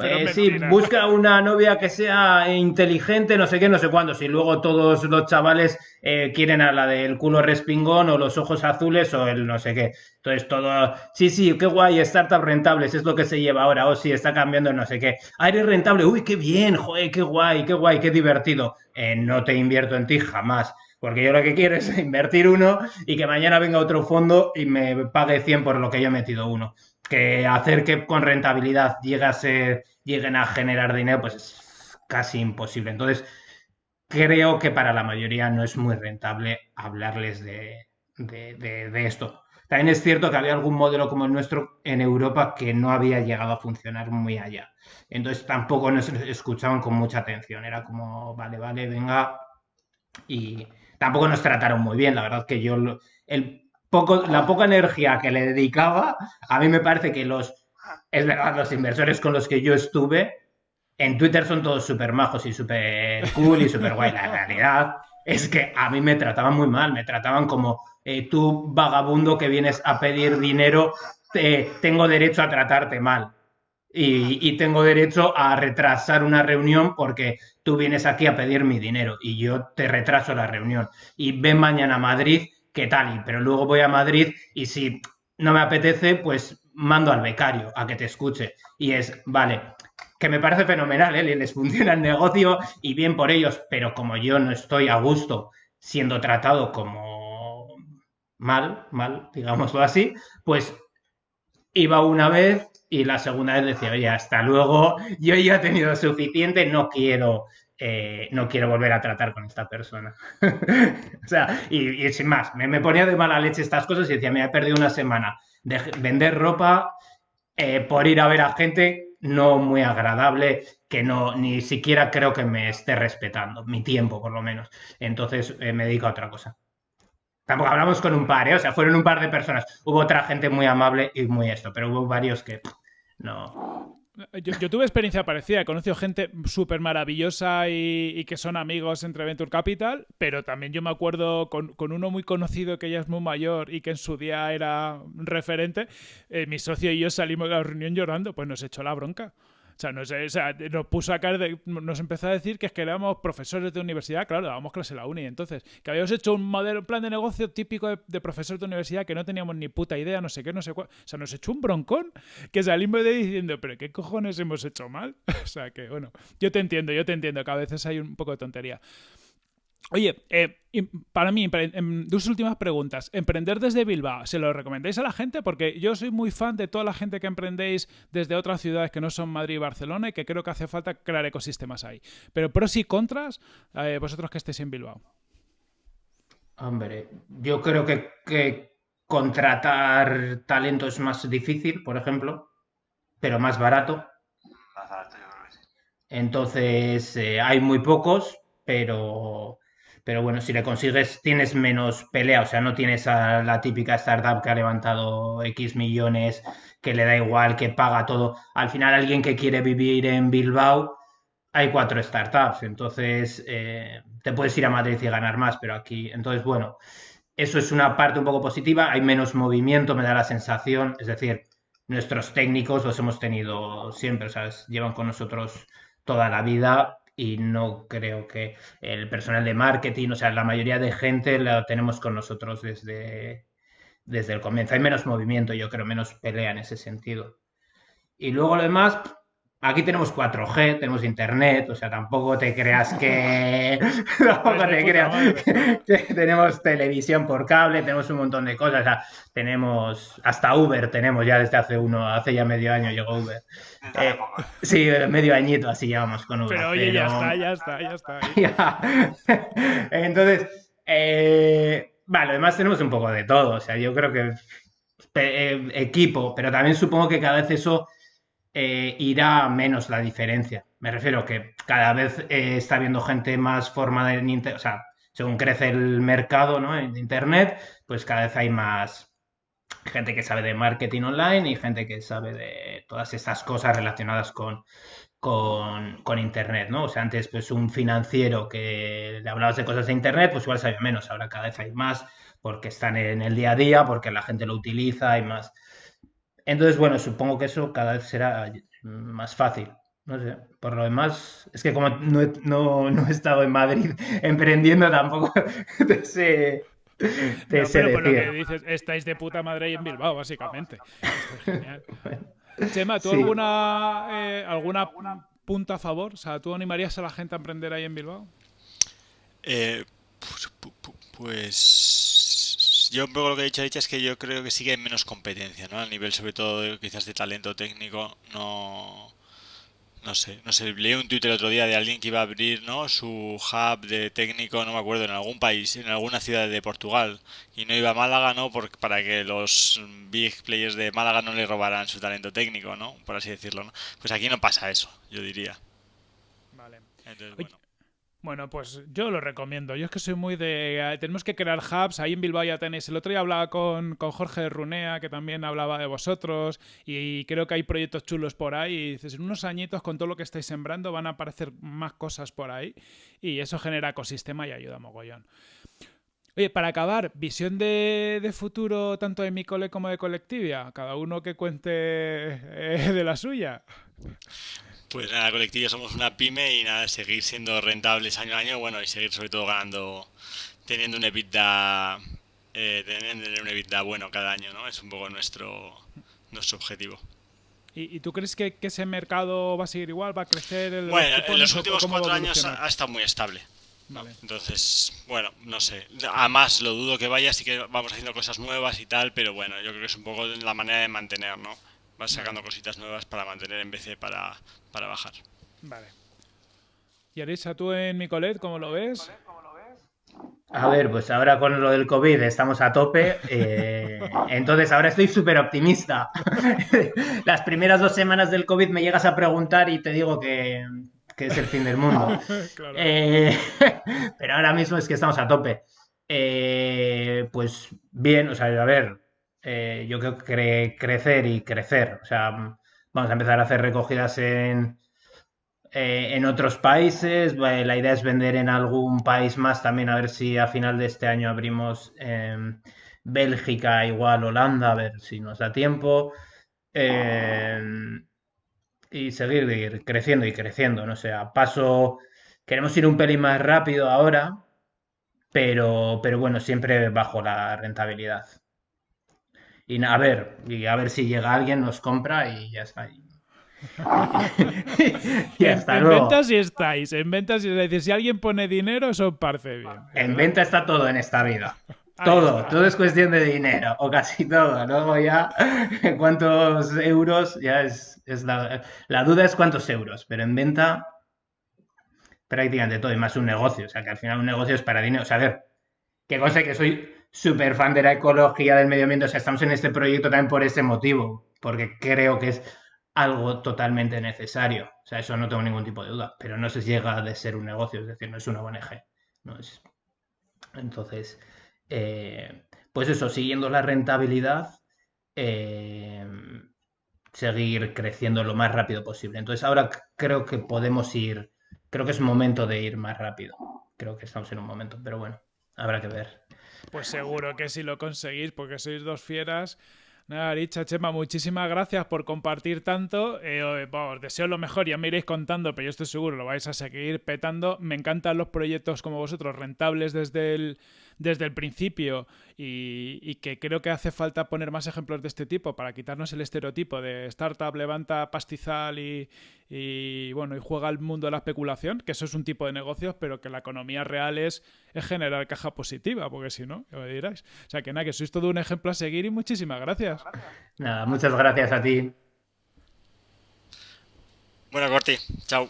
Eh, sí, busca una novia que sea inteligente, no sé qué, no sé cuándo. Si luego todos los chavales eh, quieren a la del culo respingón o los ojos azules o el no sé qué. Entonces todo, sí, sí, qué guay, startup rentables, es lo que se lleva ahora. O sí, está cambiando no sé qué. Ah, eres rentable, uy, qué bien, joder, qué guay, qué guay, qué divertido. Eh, no te invierto en ti jamás. Porque yo lo que quiero es invertir uno y que mañana venga otro fondo y me pague 100 por lo que yo he metido uno que hacer que con rentabilidad lleguen a generar dinero, pues es casi imposible. Entonces, creo que para la mayoría no es muy rentable hablarles de, esto. También es cierto que había algún modelo como el nuestro en Europa que no había llegado a funcionar muy allá. Entonces tampoco nos escuchaban con mucha atención. Era como, vale, vale, venga. Y tampoco nos trataron muy bien. La verdad que yo, el la poca energía que le dedicaba, a mí me parece que los, es verdad, los inversores con los que yo estuve en Twitter son todos súper majos y súper cool y súper guay. La realidad es que a mí me trataban muy mal, me trataban como eh, tú vagabundo que vienes a pedir dinero, tengo derecho a tratarte mal. Y, y, tengo derecho a retrasar una reunión porque tú vienes aquí a pedir mi dinero y yo te retraso la reunión. Y ven mañana a Madrid ¿qué tal? Pero luego voy a Madrid y si no me apetece, pues mando al becario a que te escuche. Y es, vale, que me parece fenomenal, ¿eh? les funciona el negocio y bien por ellos, pero como yo no estoy a gusto siendo tratado como mal, mal, digámoslo así, pues iba una vez y la segunda vez decía, oye, hasta luego, yo ya he tenido suficiente, no quiero eh, no quiero volver a tratar con esta persona. o sea, y, sin más, me, ponía de mala leche estas cosas y decía, me he perdido una semana de vender ropa eh, por ir a ver a gente no muy agradable, que no ni siquiera creo que me esté respetando, mi tiempo por lo menos. Entonces eh, me dedico a otra cosa. Tampoco hablamos con un par, o sea, fueron un par de personas. Hubo otra gente muy amable y muy esto, pero hubo varios que no, yo, tuve experiencia parecida, he conocido gente súper maravillosa y, que son amigos entre Venture Capital, pero también yo me acuerdo con, uno muy conocido que ya es muy mayor y que en su día era referente, eh, mi socio y yo salimos de la reunión llorando, pues nos echó la bronca. O sea, nos, o sea, nos puso a caer, nos empezó a decir que es que éramos profesores de universidad, claro, dábamos clase en la uni, entonces, que habíamos hecho un modelo, plan de negocio típico de, de profesor de universidad que no teníamos ni puta idea, no sé qué, no sé cuál. O sea, nos echó un broncón que salimos de diciendo, pero ¿qué cojones hemos hecho mal? o sea, que bueno, yo te entiendo, yo te entiendo, que a veces hay un poco de tontería. Oye, eh, para mí, dos últimas preguntas. ¿Emprender desde Bilbao, se lo recomendáis a la gente? Porque yo soy muy fan de toda la gente que emprendéis desde otras ciudades que no son Madrid y Barcelona y que creo que hace falta crear ecosistemas ahí. Pero pros y contras, eh, vosotros que estéis en Bilbao. Hombre, yo creo que, contratar talento es más difícil, por ejemplo, pero más barato. Más barato, yo creo que sí. Entonces, eh, hay muy pocos, pero pero bueno, si le consigues, tienes menos pelea, o sea, no tienes a la típica startup que ha levantado X millones, que le da igual, que paga todo. Al final, alguien que quiere vivir en Bilbao, hay cuatro startups, entonces eh, te puedes ir a Madrid y ganar más, pero aquí, entonces, bueno, eso es una parte un poco positiva, hay menos movimiento, me da la sensación, es decir, nuestros técnicos los hemos tenido siempre, o sea, llevan con nosotros toda la vida y no creo que el personal de marketing, o sea, la mayoría de gente lo tenemos con nosotros desde, desde el comienzo. Hay menos movimiento, yo creo, menos pelea en ese sentido. Y luego lo demás, Aquí tenemos 4G, tenemos internet, o sea, tampoco te creas que. tampoco te creas que tenemos televisión por cable, tenemos un montón de cosas. O sea, tenemos. Hasta Uber tenemos ya desde hace uno, hace ya medio año llegó Uber. Eh, sí, medio añito así llevamos con Uber. Pero oye, ya está, ya está, ya está. Entonces, eh, vale, además tenemos un poco de todo. O sea, yo creo que eh, equipo, pero también supongo que cada vez eso eh, irá menos la diferencia. Me refiero que cada vez eh, está habiendo gente más formada en Internet, o sea, según crece el mercado ¿no? en Internet, pues cada vez hay más gente que sabe de marketing online y gente que sabe de todas estas cosas relacionadas con, con, Internet, ¿no? O sea, antes pues un financiero que le hablabas de cosas de Internet, pues igual sabía menos, ahora cada vez hay más porque están en el día a día, porque la gente lo utiliza y más. Entonces, bueno, supongo que eso cada vez será más fácil. no sé, por lo demás, es que como no he, no, no he estado en Madrid emprendiendo tampoco te sé, te No, sé pero por lo que dices, estáis de puta madre ahí en Bilbao, básicamente. Esto es genial. Chema, ¿tú Sí. alguna, eh, alguna punta a favor? O sea, ¿tú animarías a la gente a emprender ahí en Bilbao? Eh, pues, pu- pu- pues yo un poco lo que he dicho es que yo creo que sí que hay menos competencia, ¿no? A nivel sobre todo de- quizás de talento técnico, no, no sé, no sé, leí un Twitter el otro día de alguien que iba a abrir, ¿no? Su hub de técnico, no me acuerdo, en algún país, en alguna ciudad de Portugal, y no iba a Málaga, ¿no? Por- para que los big players de Málaga no le robaran su talento técnico, ¿no? Por así decirlo, ¿no? Pues aquí no pasa eso, yo diría. Vale. Entonces, bueno. Bueno, pues yo lo recomiendo. Yo es que soy muy de... eh, Tenemos que crear hubs. Ahí en Bilbao ya tenéis. El otro día hablaba con, con Jorge Runea, que también hablaba de vosotros. Y creo que hay proyectos chulos por ahí. Y dices, en unos añitos con todo lo que estáis sembrando van a aparecer más cosas por ahí. Y eso genera ecosistema y ayuda mogollón. Oye, para acabar, visión de, de futuro tanto de mi cole como de Colectivia. Cada uno que cuente eh, de la suya. Pues nada, colectivo somos una pyme y nada, seguir siendo rentables año a año, bueno, y seguir sobre todo ganando, teniendo un EBITDA, eh, teniendo un EBITDA bueno cada año, ¿no? Es un poco nuestro, nuestro objetivo. ¿Y, tú crees que, que ese mercado va a seguir igual? ¿Va a crecer? El, Bueno, en los últimos cuatro años ha, ha estado muy estable. Entonces, bueno, no sé. Además, lo dudo que vaya, sí que vamos haciendo cosas nuevas y tal, pero bueno, yo creo que es un poco la manera de mantener, ¿no? Vas sacando cositas nuevas para mantener en vez de para, para bajar. Vale. Y Arisa, tú en Micolet, ¿cómo lo ves? A ver, pues ahora con lo del COVID estamos a tope, eh, entonces ahora estoy súper optimista. Las primeras dos semanas del COVID me llegas a preguntar y te digo que, que es el fin del mundo. claro. Eh, pero ahora mismo es que estamos a tope. Eh, pues bien, o sea, a ver, eh, yo creo que cre- crecer y crecer. O sea, vamos a empezar a hacer recogidas en, eh, en otros países. La idea es vender en algún país más también, a ver si a final de este año abrimos em, Bélgica, igual Holanda, a ver si nos da tiempo. Em, y seguir ir creciendo y creciendo. No sé, a paso. Queremos ir un pelín más rápido ahora, pero, pero bueno, siempre bajo la rentabilidad. Y a ver, y a ver si llega alguien, nos compra y ya está. Y, y en, hasta en luego. ventas sí estáis. En ventas sí estáis. Si alguien pone dinero, eso os parece bien. En venta está todo en esta vida. Ahí Todo, está. todo es cuestión de dinero, o casi todo. Luego ya, cuántos euros, ya es, es la, la duda es cuántos euros, pero en venta prácticamente todo, y más un negocio. O sea, que al final un negocio es para dinero. O sea, a ver, que cosa que soy súper fan de la ecología, del medio ambiente. O sea, estamos en este proyecto también por ese motivo, porque creo que es algo totalmente necesario. O sea, eso no tengo ningún tipo de duda, pero no se llega de ser un negocio, es decir, no es una ONG. No es... Entonces, eh, pues eso, siguiendo la rentabilidad, eh, seguir creciendo lo más rápido posible. Entonces, ahora creo que podemos ir, creo que es momento de ir más rápido. Creo que estamos en un momento, pero bueno, habrá que ver. Pues seguro que si lo conseguís, porque sois dos fieras. Nada, Aricha, Chema, muchísimas gracias por compartir tanto. Eh, os deseo lo mejor, ya me iréis contando, pero yo estoy seguro lo vais a seguir petando. Me encantan los proyectos como vosotros, rentables desde el, desde el principio y, y que creo que hace falta poner más ejemplos de este tipo para quitarnos el estereotipo de startup, levanta pastizal y, y, bueno, y juega al mundo de la especulación, que eso es un tipo de negocios, pero que la economía real es, es generar caja positiva, porque si no, ya me diráis. O sea que nada, que sois todo un ejemplo a seguir y muchísimas gracias. Nada, muchas gracias a ti. Bueno, Corti, chao.